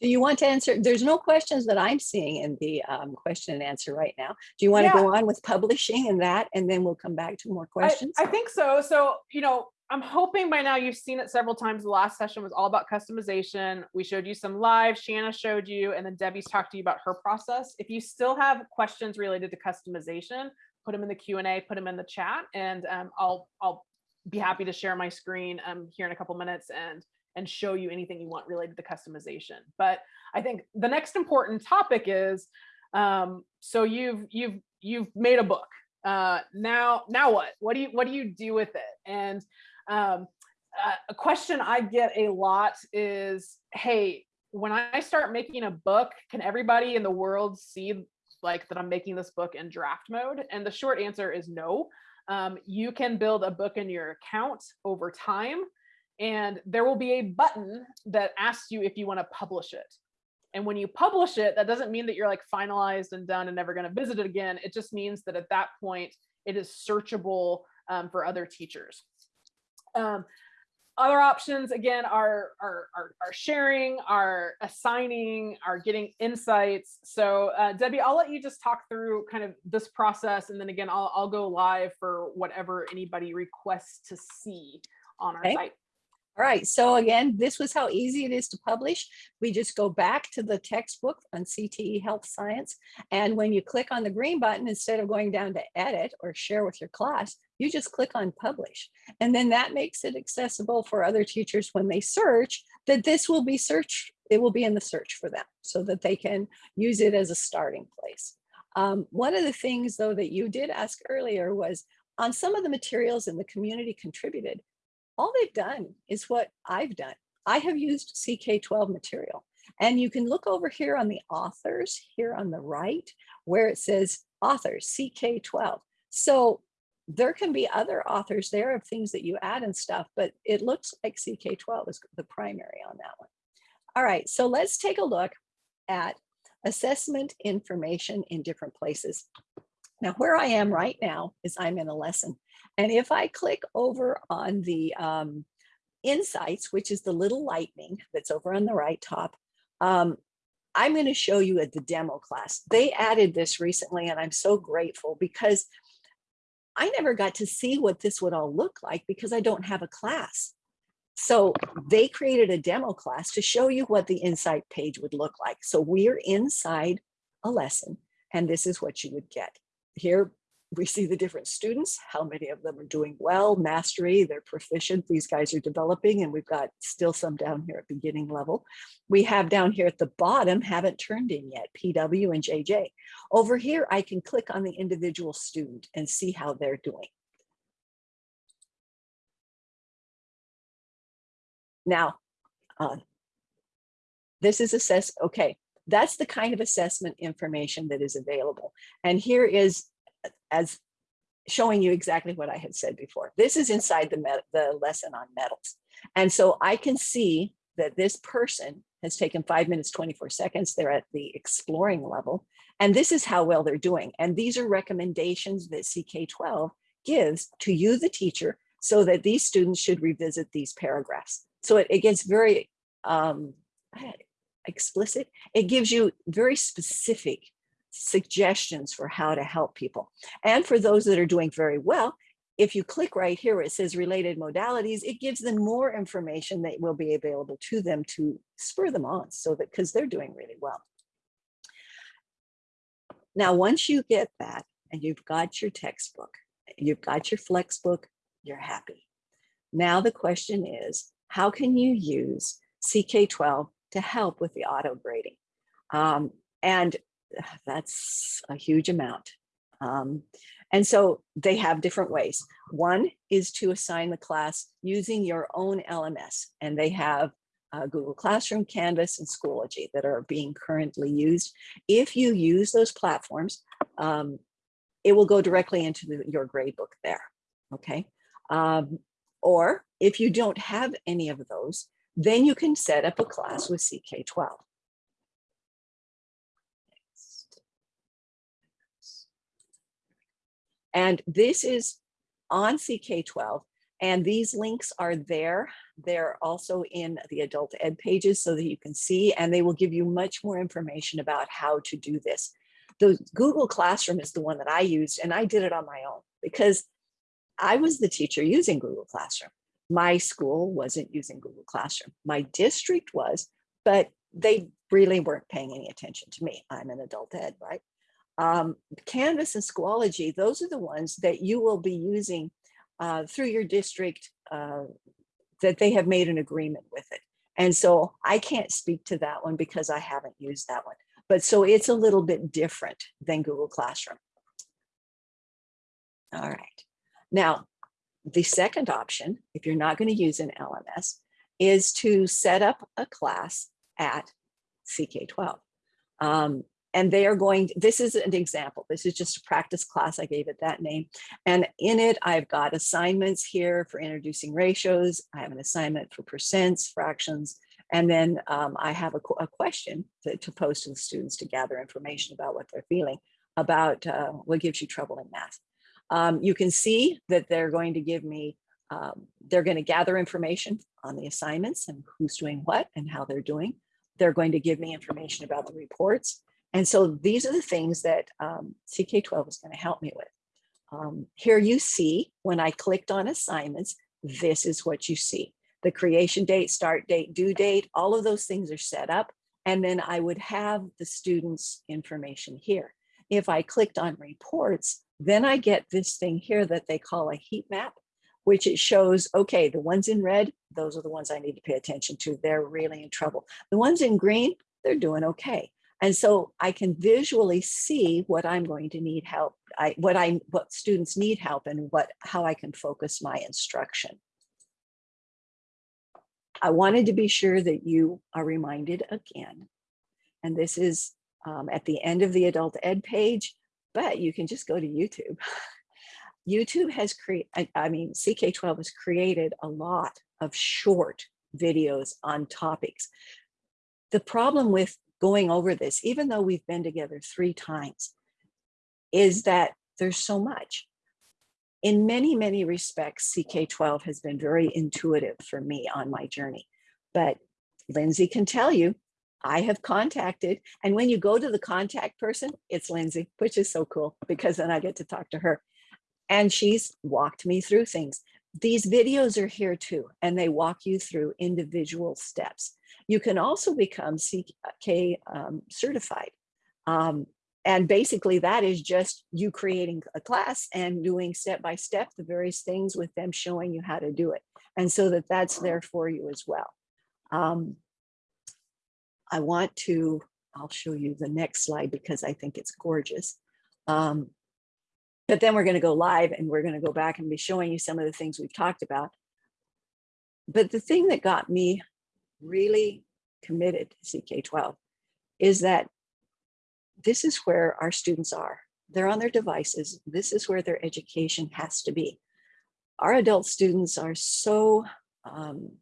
do you want to answer? There's no questions that I'm seeing in the um, question and answer right now. Do you want Yeah. to go on with publishing and that, and then we'll come back to more I, questions? I think so. So, you know, I'm hoping by now you've seen it several times. The last session was all about customization. We showed you some live, Shanna showed you, and then Debbie's talked to you about her process. If you still have questions related to customization, put them in the Q&A, put them in the chat, and um, I'll, I'll be happy to share my screen um, here in a couple minutes and, and show you anything you want related to customization. But I think the next important topic is, um, so you've, you've, you've made a book. Uh, now, now what? What do you, what do you do with it? And um, uh, a question I get a lot is, hey, when I start making a book, can everybody in the world see like that I'm making this book in draft mode? And the short answer is no. Um, you can build a book in your account over time, and there will be a button that asks you if you want to publish it. And when you publish it, that doesn't mean that you're like finalized and done and never going to visit it again. It just means that at that point, it is searchable um, for other teachers. Um, other options again are, are, are, are sharing, are assigning, are getting insights. So uh, Debbie, I'll let you just talk through kind of this process. And then again, I'll, I'll go live for whatever anybody requests to see on our Okay. site. All right, so again, this was how easy it is to publish. We just go back to the textbook on CTE Health Science. And when you click on the green button, instead of going down to edit or share with your class, you just click on publish. And then that makes it accessible for other teachers when they search that this will be searched, it will be in the search for them so that they can use it as a starting place. Um, one of the things though that you did ask earlier was on some of the materials in the community contributed, all they've done is what I've done. I have used CK12 material and you can look over here on the authors here on the right where it says authors CK12. So there can be other authors there of things that you add and stuff, but it looks like CK12 is the primary on that one. All right, so let's take a look at assessment information in different places. Now, where I am right now is I'm in a lesson. And if I click over on the um, insights, which is the little lightning that's over on the right top, um, I'm going to show you at the demo class. They added this recently, and I'm so grateful because I never got to see what this would all look like because I don't have a class. So they created a demo class to show you what the insight page would look like. So we're inside a lesson, and this is what you would get. Here we see the different students, how many of them are doing well, mastery, they're proficient, these guys are developing, and we've got still some down here at beginning level. We have down here at the bottom, haven't turned in yet, PW and JJ. Over here, I can click on the individual student and see how they're doing. Now, uh, this is assess, okay, that's the kind of assessment information that is available. And here is as showing you exactly what I had said before. This is inside the, the lesson on metals. And so I can see that this person has taken five minutes, 24 seconds. They're at the exploring level. And this is how well they're doing. And these are recommendations that CK12 gives to you, the teacher, so that these students should revisit these paragraphs. So it, it gets very um, explicit. It gives you very specific suggestions for how to help people. And for those that are doing very well, if you click right here it says related modalities, it gives them more information that will be available to them to spur them on so that because they're doing really well. Now, once you get that and you've got your textbook, you've got your flexbook, you're happy. Now the question is, how can you use CK12 to help with the auto grading? Um, and that's a huge amount. Um, and so they have different ways. One is to assign the class using your own LMS, and they have uh, Google Classroom, Canvas, and Schoology that are being currently used. If you use those platforms, um, it will go directly into the, your gradebook there, okay? Um, or if you don't have any of those, then you can set up a class with CK12. And this is on CK12 and these links are there. They're also in the adult ed pages so that you can see, and they will give you much more information about how to do this. The Google Classroom is the one that I used and I did it on my own because I was the teacher using Google Classroom. My school wasn't using Google Classroom. My district was, but they really weren't paying any attention to me. I'm an adult ed, right? Um, Canvas and Schoology, those are the ones that you will be using uh, through your district uh, that they have made an agreement with it. And so I can't speak to that one because I haven't used that one. But so it's a little bit different than Google Classroom. All right. Now, the second option, if you're not going to use an LMS, is to set up a class at CK12. Um, and they are going, this is an example. This is just a practice class. I gave it that name. And in it, I've got assignments here for introducing ratios. I have an assignment for percents, fractions, and then um, I have a, a question to, to, pose to the students to gather information about what they're feeling about uh, what gives you trouble in math. Um, you can see that they're going to give me, um, they're going to gather information on the assignments and who's doing what and how they're doing. They're going to give me information about the reports. And so these are the things that um, CK12 is going to help me with. Um, here you see when I clicked on assignments, this is what you see. The creation date, start date, due date, all of those things are set up. And then I would have the students information here. If I clicked on reports, Then I get this thing here that they call a heat map, which it shows, okay, the ones in red, those are the ones I need to pay attention to. They're really in trouble. The ones in green, they're doing okay. And so I can visually see what I'm going to need help, I, what I, what students need help and what, how I can focus my instruction. I wanted to be sure that you are reminded again. And this is um, at the end of the adult ed page, but you can just go to YouTube. YouTube has created, I, I mean, CK12 has created a lot of short videos on topics. The problem with going over this, even though we've been together three times, is that there's so much. In many, many respects, CK12 has been very intuitive for me on my journey. But Lindsay can tell you, I have contacted, and when you go to the contact person, it's Lindsay, which is so cool because then I get to talk to her. And she's walked me through things. These videos are here too, and they walk you through individual steps. You can also become CK um, certified. Um, and basically that is just you creating a class and doing step by step the various things with them showing you how to do it. And so that that's there for you as well. Um, I want to, I'll show you the next slide because I think it's gorgeous. Um, but then we're going to go live and we're going to go back and be showing you some of the things we've talked about. But the thing that got me really committed to CK12 is that this is where our students are. They're on their devices. This is where their education has to be. Our adult students are so, um,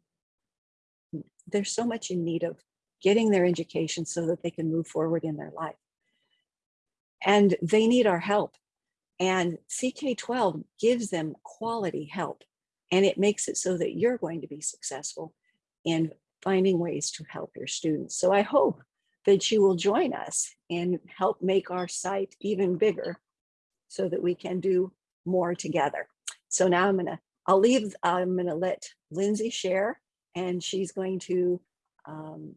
they're so much in need of getting their education so that they can move forward in their life. And they need our help. And CK12 gives them quality help. And it makes it so that you're going to be successful in finding ways to help your students. So I hope that you will join us and help make our site even bigger so that we can do more together. So now I'm gonna, I'll leave, I'm gonna let Lindsay share and she's going to um,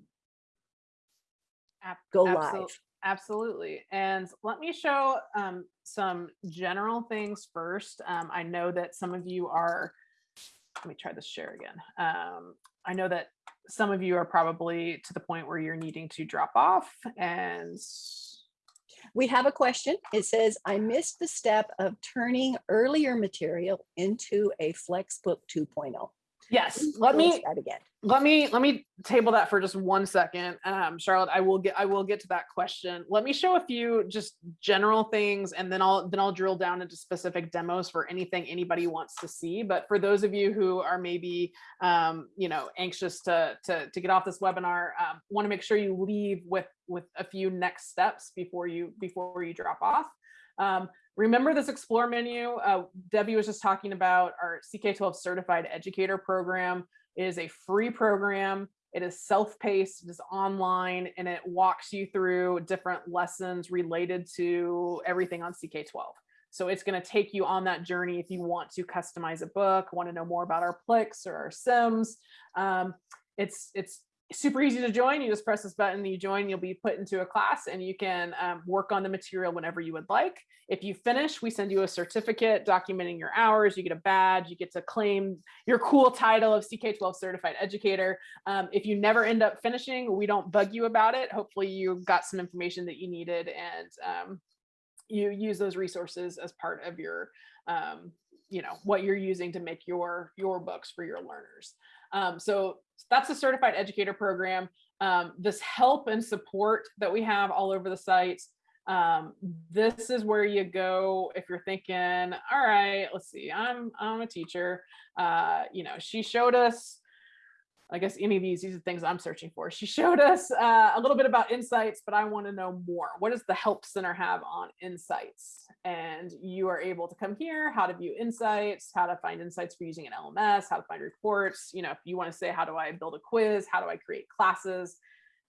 go absol- live. Absolutely. And let me show um, some general things first. Um, I know that some of you are, let me try this share again. Um, I know that some of you are probably to the point where you're needing to drop off and We have a question. It says, I missed the step of turning earlier material into a Flexbook oh." 2.0. yes, let me That again. let me let me table that for just one second. Um charlotte i will get i will get to that question. Let me show a few just general things and then i'll then i'll drill down into specific demos for anything anybody wants to see. But for those of you who are maybe um you know anxious to to, to get off this webinar um, want to make sure you leave with with a few next steps before you before you drop off. Um, remember this explore menu uh, debbie was just talking about our ck12 certified educator program it is a free program. It is self-paced, it is online, and it walks you through different lessons related to everything on CK12. So it's going to take you on that journey if you want to customize a book, want to know more about our Plix or our Sims. Um, it's it's super easy to join. You just press this button, you join, you'll be put into a class and you can um, work on the material whenever you would like. If you finish, we send you a certificate documenting your hours, you get a badge, you get to claim your cool title of CK12 certified educator. Um, if you never end up finishing, we don't bug you about it. Hopefully you got some information that you needed and um, you use those resources as part of your, um, you know, what you're using to make your, your books for your learners. Um, so that's a certified educator program. Um, this help and support that we have all over the site. Um, this is where you go if you're thinking, all right, let's see, I'm I'm a teacher. Uh, you know, she showed us I guess any of these, these are things I'm searching for. She showed us uh, a little bit about insights, but I want to know more. What does the Help Center have on insights? And you are able to come here, how to view insights, how to find insights for using an LMS, how to find reports. You know, if you want to say, how do I build a quiz? How do I create classes?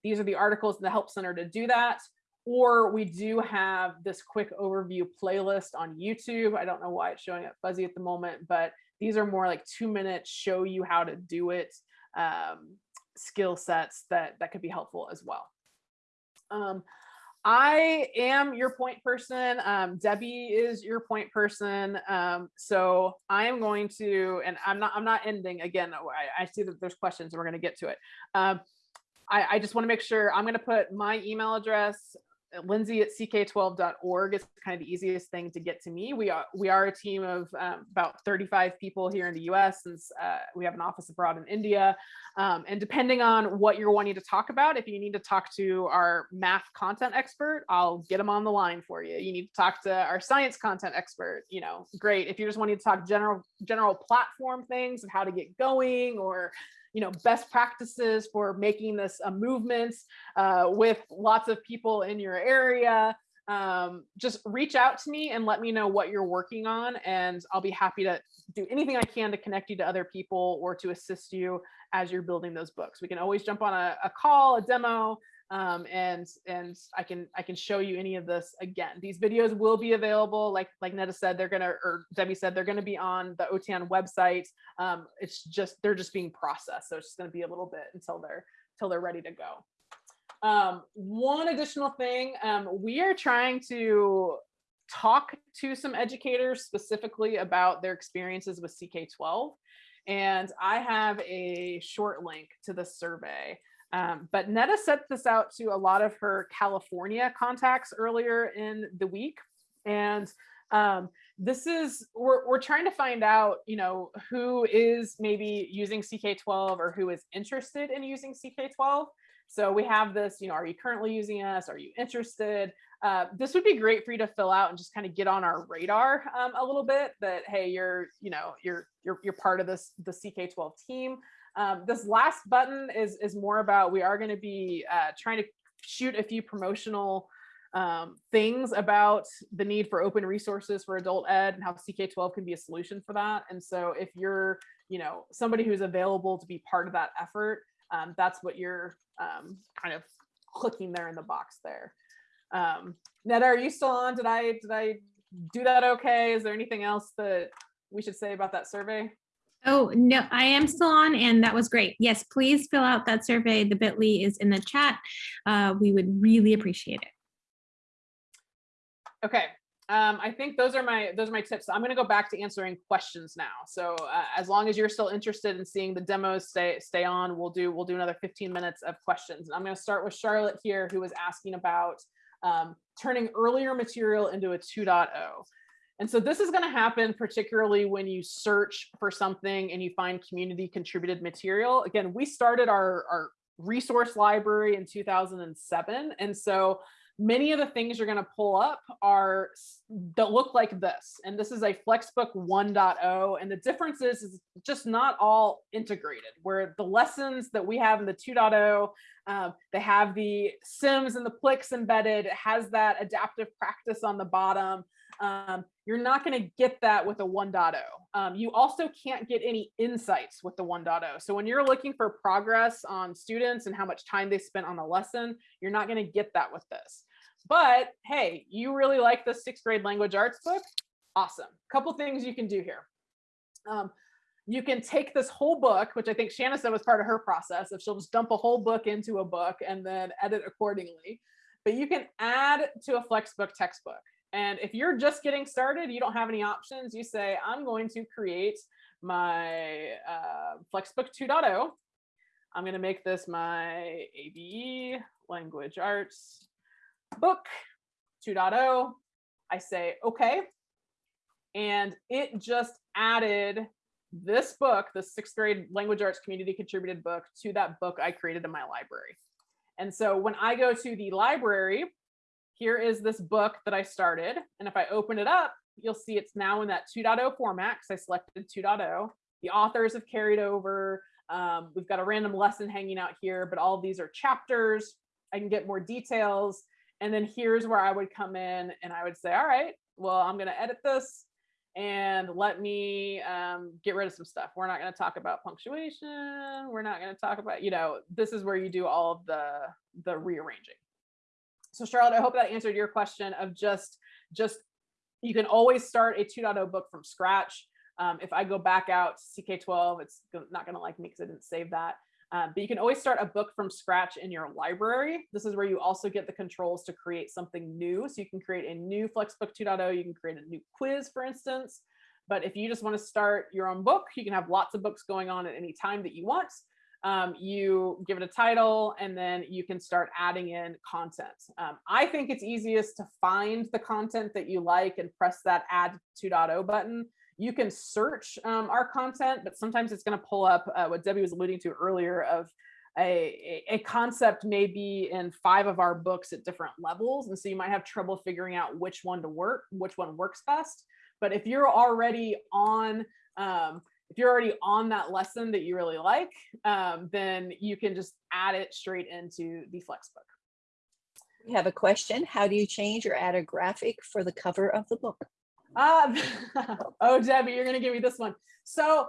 These are the articles in the Help Center to do that. Or we do have this quick overview playlist on YouTube. I don't know why it's showing up fuzzy at the moment, but these are more like two minutes show you how to do it um, skill sets that that could be helpful as well. Um, I am your point person. Um, Debbie is your point person. Um, so I am going to, and I'm not, I'm not ending again. I, I see that there's questions and we're going to get to it. Um, I, I just want to make sure I'm going to put my email address, lindsay at ck12.org is kind of the easiest thing to get to me. We are we are a team of um, about 35 people here in the U.S. since uh, we have an office abroad in India. Um, and depending on what you're wanting to talk about, if you need to talk to our math content expert, I'll get them on the line for you. You need to talk to our science content expert. You know, great. If you're just wanting to talk general general platform things of how to get going or you know best practices for making this a movement uh, with lots of people in your area um, just reach out to me and let me know what you're working on and I'll be happy to do anything I can to connect you to other people or to assist you as you're building those books. We can always jump on a, a call, a demo, um, and and I can I can show you any of this again. These videos will be available, like like Neda said, they're gonna or Debbie said they're gonna be on the OTAN website. Um, it's just they're just being processed, so it's just gonna be a little bit until they're until they're ready to go. Um, one additional thing, um, we are trying to talk to some educators specifically about their experiences with CK12. And I have a short link to the survey. Um, but Neda sent this out to a lot of her California contacts earlier in the week. And um, this is, we're, we're trying to find out, you know, who is maybe using CK12 or who is interested in using CK12. So we have this, you know, are you currently using us? Are you interested? Uh, this would be great for you to fill out and just kind of get on our radar um, a little bit that, hey, you're, you know, you're, you're, you're part of this, the CK12 team. Um, this last button is, is more about, we are going to be uh, trying to shoot a few promotional um, things about the need for open resources for adult ed and how CK12 can be a solution for that. And so if you're, you know, somebody who's available to be part of that effort, um, that's what you're um, kind of clicking there in the box there. Um, are you still on? Did I, did I do that okay? Is there anything else that we should say about that survey? Oh, no, I am still on and that was great. Yes, please fill out that survey. The bit.ly is in the chat. Uh, we would really appreciate it. Okay, um, I think those are my those are my tips. I'm going to go back to answering questions now. So uh, as long as you're still interested in seeing the demos stay stay on, we'll do we'll do another 15 minutes of questions. And I'm going to start with Charlotte here, who was asking about um, turning earlier material into a 2.0. And so this is going to happen particularly when you search for something and you find community contributed material. Again, we started our, our resource library in 2007. And so many of the things you're going to pull up are that look like this. And this is a Flexbook 1.0. And the difference is, is just not all integrated, where the lessons that we have in the 2.0, um, they have the Sims and the Plix embedded, it has that adaptive practice on the bottom. Um, you're not going to get that with a 1.0. Um, you also can't get any insights with the 1.0. So when you're looking for progress on students and how much time they spent on a lesson, you're not going to get that with this. But hey, you really like the sixth grade language arts book? Awesome. Couple things you can do here. Um, you can take this whole book, which I think Shanna said was part of her process, if she'll just dump a whole book into a book and then edit accordingly. But you can add to a Flexbook textbook. And if you're just getting started, you don't have any options. You say, I'm going to create my uh, Flexbook 2.0. I'm going to make this my ABE language arts book 2.0. I say, okay. And it just added this book, the sixth grade language arts community contributed book to that book I created in my library. And so when I go to the library, here is this book that I started. And if I open it up, you'll see it's now in that 2.0 format because I selected 2.0. The authors have carried over. Um, we've got a random lesson hanging out here, but all these are chapters. I can get more details. And then here's where I would come in and I would say, all right, well, I'm going to edit this and let me um, get rid of some stuff. We're not going to talk about punctuation. We're not going to talk about, you know, this is where you do all of the, the rearranging. So Charlotte, I hope that answered your question of just, just, you can always start a 2.0 book from scratch. Um, if I go back out to CK12, it's not going to like me because I didn't save that. Uh, but you can always start a book from scratch in your library. This is where you also get the controls to create something new. So you can create a new Flexbook 2.0. You can create a new quiz, for instance. But if you just want to start your own book, you can have lots of books going on at any time that you want. Um, you give it a title and then you can start adding in content. Um, I think it's easiest to find the content that you like and press that add 2.0 button. You can search um, our content, but sometimes it's going to pull up uh, what Debbie was alluding to earlier of a, a concept may be in five of our books at different levels. And so you might have trouble figuring out which one to work, which one works best. But if you're already on, um, if you're already on that lesson that you really like, um, then you can just add it straight into the Flexbook. We have a question. How do you change or add a graphic for the cover of the book? Um, oh, Debbie, you're gonna give me this one. So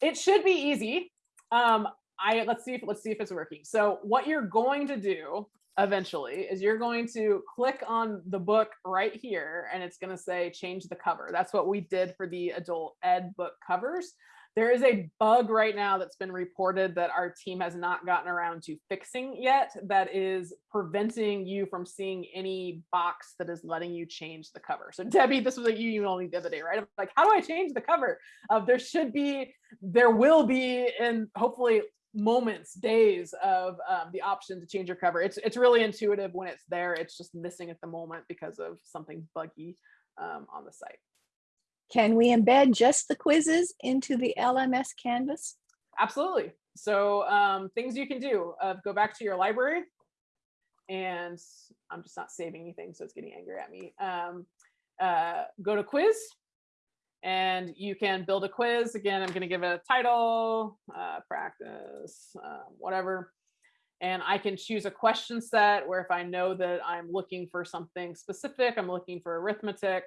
it should be easy. Um, I let's see if let's see if it's working. So what you're going to do eventually is you're going to click on the book right here and it's going to say change the cover. That's what we did for the adult ed book covers. There is a bug right now that's been reported that our team has not gotten around to fixing yet that is preventing you from seeing any box that is letting you change the cover. So Debbie, this was what you emailed me the other day, right? I'm like, how do I change the cover? Uh, there should be, there will be, and hopefully moments, days of um, the option to change your cover. It's it's really intuitive when it's there. It's just missing at the moment because of something buggy um, on the site. Can we embed just the quizzes into the LMS Canvas? Absolutely. So um, things you can do, uh, go back to your library and I'm just not saving anything, so it's getting angry at me. Um, uh, go to quiz and you can build a quiz. Again, I'm going to give it a title, uh, practice, uh, whatever. And I can choose a question set where if I know that I'm looking for something specific, I'm looking for arithmetic,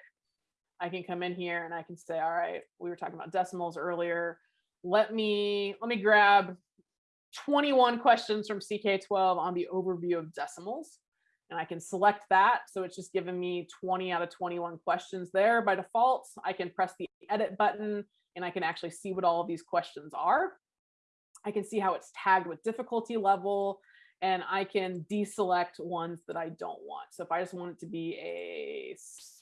I can come in here and I can say, all right, we were talking about decimals earlier. Let me, let me grab 21 questions from CK12 on the overview of decimals. And I can select that. So it's just giving me 20 out of 21 questions there by default. I can press the edit button and I can actually see what all of these questions are. I can see how it's tagged with difficulty level and I can deselect ones that I don't want. So if I just want it to be a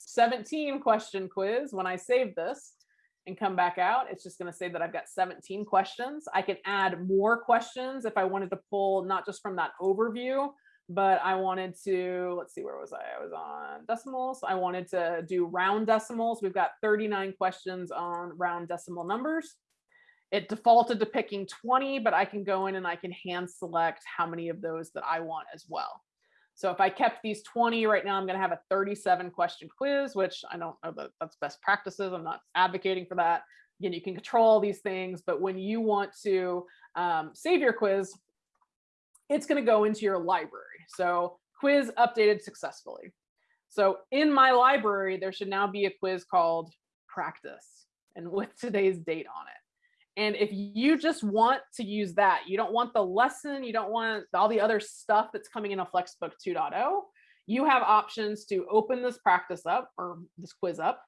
17 question quiz, when I save this and come back out, it's just gonna say that I've got 17 questions. I can add more questions if I wanted to pull not just from that overview, but I wanted to, let's see, where was I? I was on decimals. I wanted to do round decimals. We've got 39 questions on round decimal numbers. It defaulted to picking 20, but I can go in and I can hand select how many of those that I want as well. So if I kept these 20 right now, I'm going to have a 37 question quiz, which I don't know that that's best practices. I'm not advocating for that. Again, you can control these things, but when you want to um, save your quiz, it's going to go into your library. So quiz updated successfully. So in my library, there should now be a quiz called practice and with today's date on it. And if you just want to use that, you don't want the lesson, you don't want all the other stuff that's coming in a Flexbook 2.0, you have options to open this practice up or this quiz up,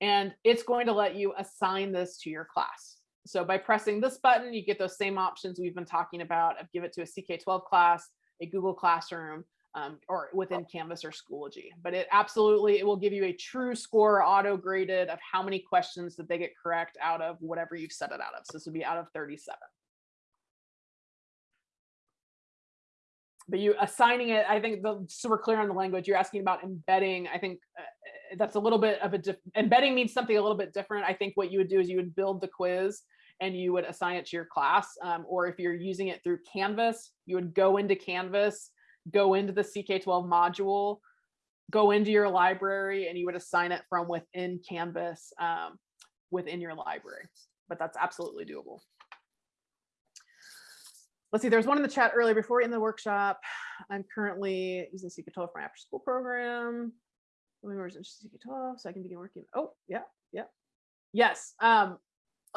and it's going to let you assign this to your class. So by pressing this button, you get those same options we've been talking about of give it to a CK12 class, a Google Classroom, um, or within Canvas or Schoology. But it absolutely, it will give you a true score auto graded of how many questions that they get correct out of whatever you've set it out of. So this would be out of 37. But you assigning it, I think the, so we're clear on the language, you're asking about embedding. I think uh, that's a little bit of a, embedding means something a little bit different. I think what you would do is you would build the quiz and you would assign it to your class. Um, or if you're using it through Canvas, you would go into Canvas go into the CK12 module, go into your library, and you would assign it from within Canvas um, within your library. But that's absolutely doable. Let's see, there's one in the chat earlier before in the workshop. I'm currently using CK12 for my after school program. Members in CK12, so I can begin working. Oh, yeah, yeah. Yes. Um,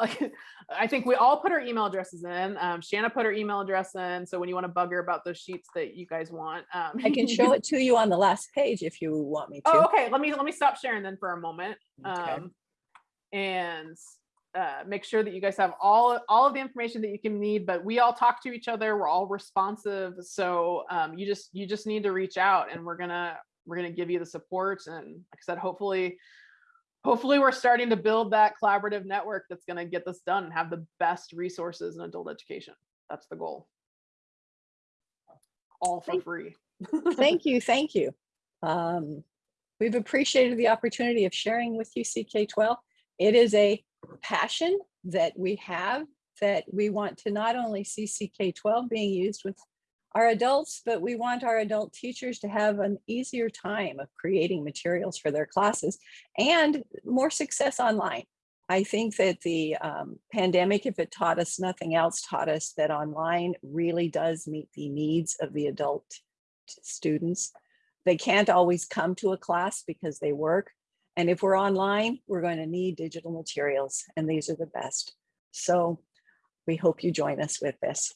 like I think we all put our email addresses in. Um, Shanna put her email address in. So when you want to bug her about those sheets that you guys want, um, I can show it to you on the last page if you want me to. Oh, okay. Let me let me stop sharing then for a moment. Okay. Um, and uh, make sure that you guys have all all of the information that you can need. But we all talk to each other. We're all responsive. So um, you just you just need to reach out, and we're gonna we're gonna give you the support. And like I said, hopefully hopefully we're starting to build that collaborative network that's going to get this done and have the best resources in adult education. That's the goal. All for Thank- free. Thank you, thank you. Um, We've appreciated the opportunity of sharing with you CK12. It is a passion that we have that we want to not only see CK12 being used with our adults, but we want our adult teachers to have an easier time of creating materials for their classes and more success online. I think that the um, pandemic, if it taught us nothing else, taught us that online really does meet the needs of the adult students. They can't always come to a class because they work. And if we're online, we're going to need digital materials and these are the best. So we hope you join us with this.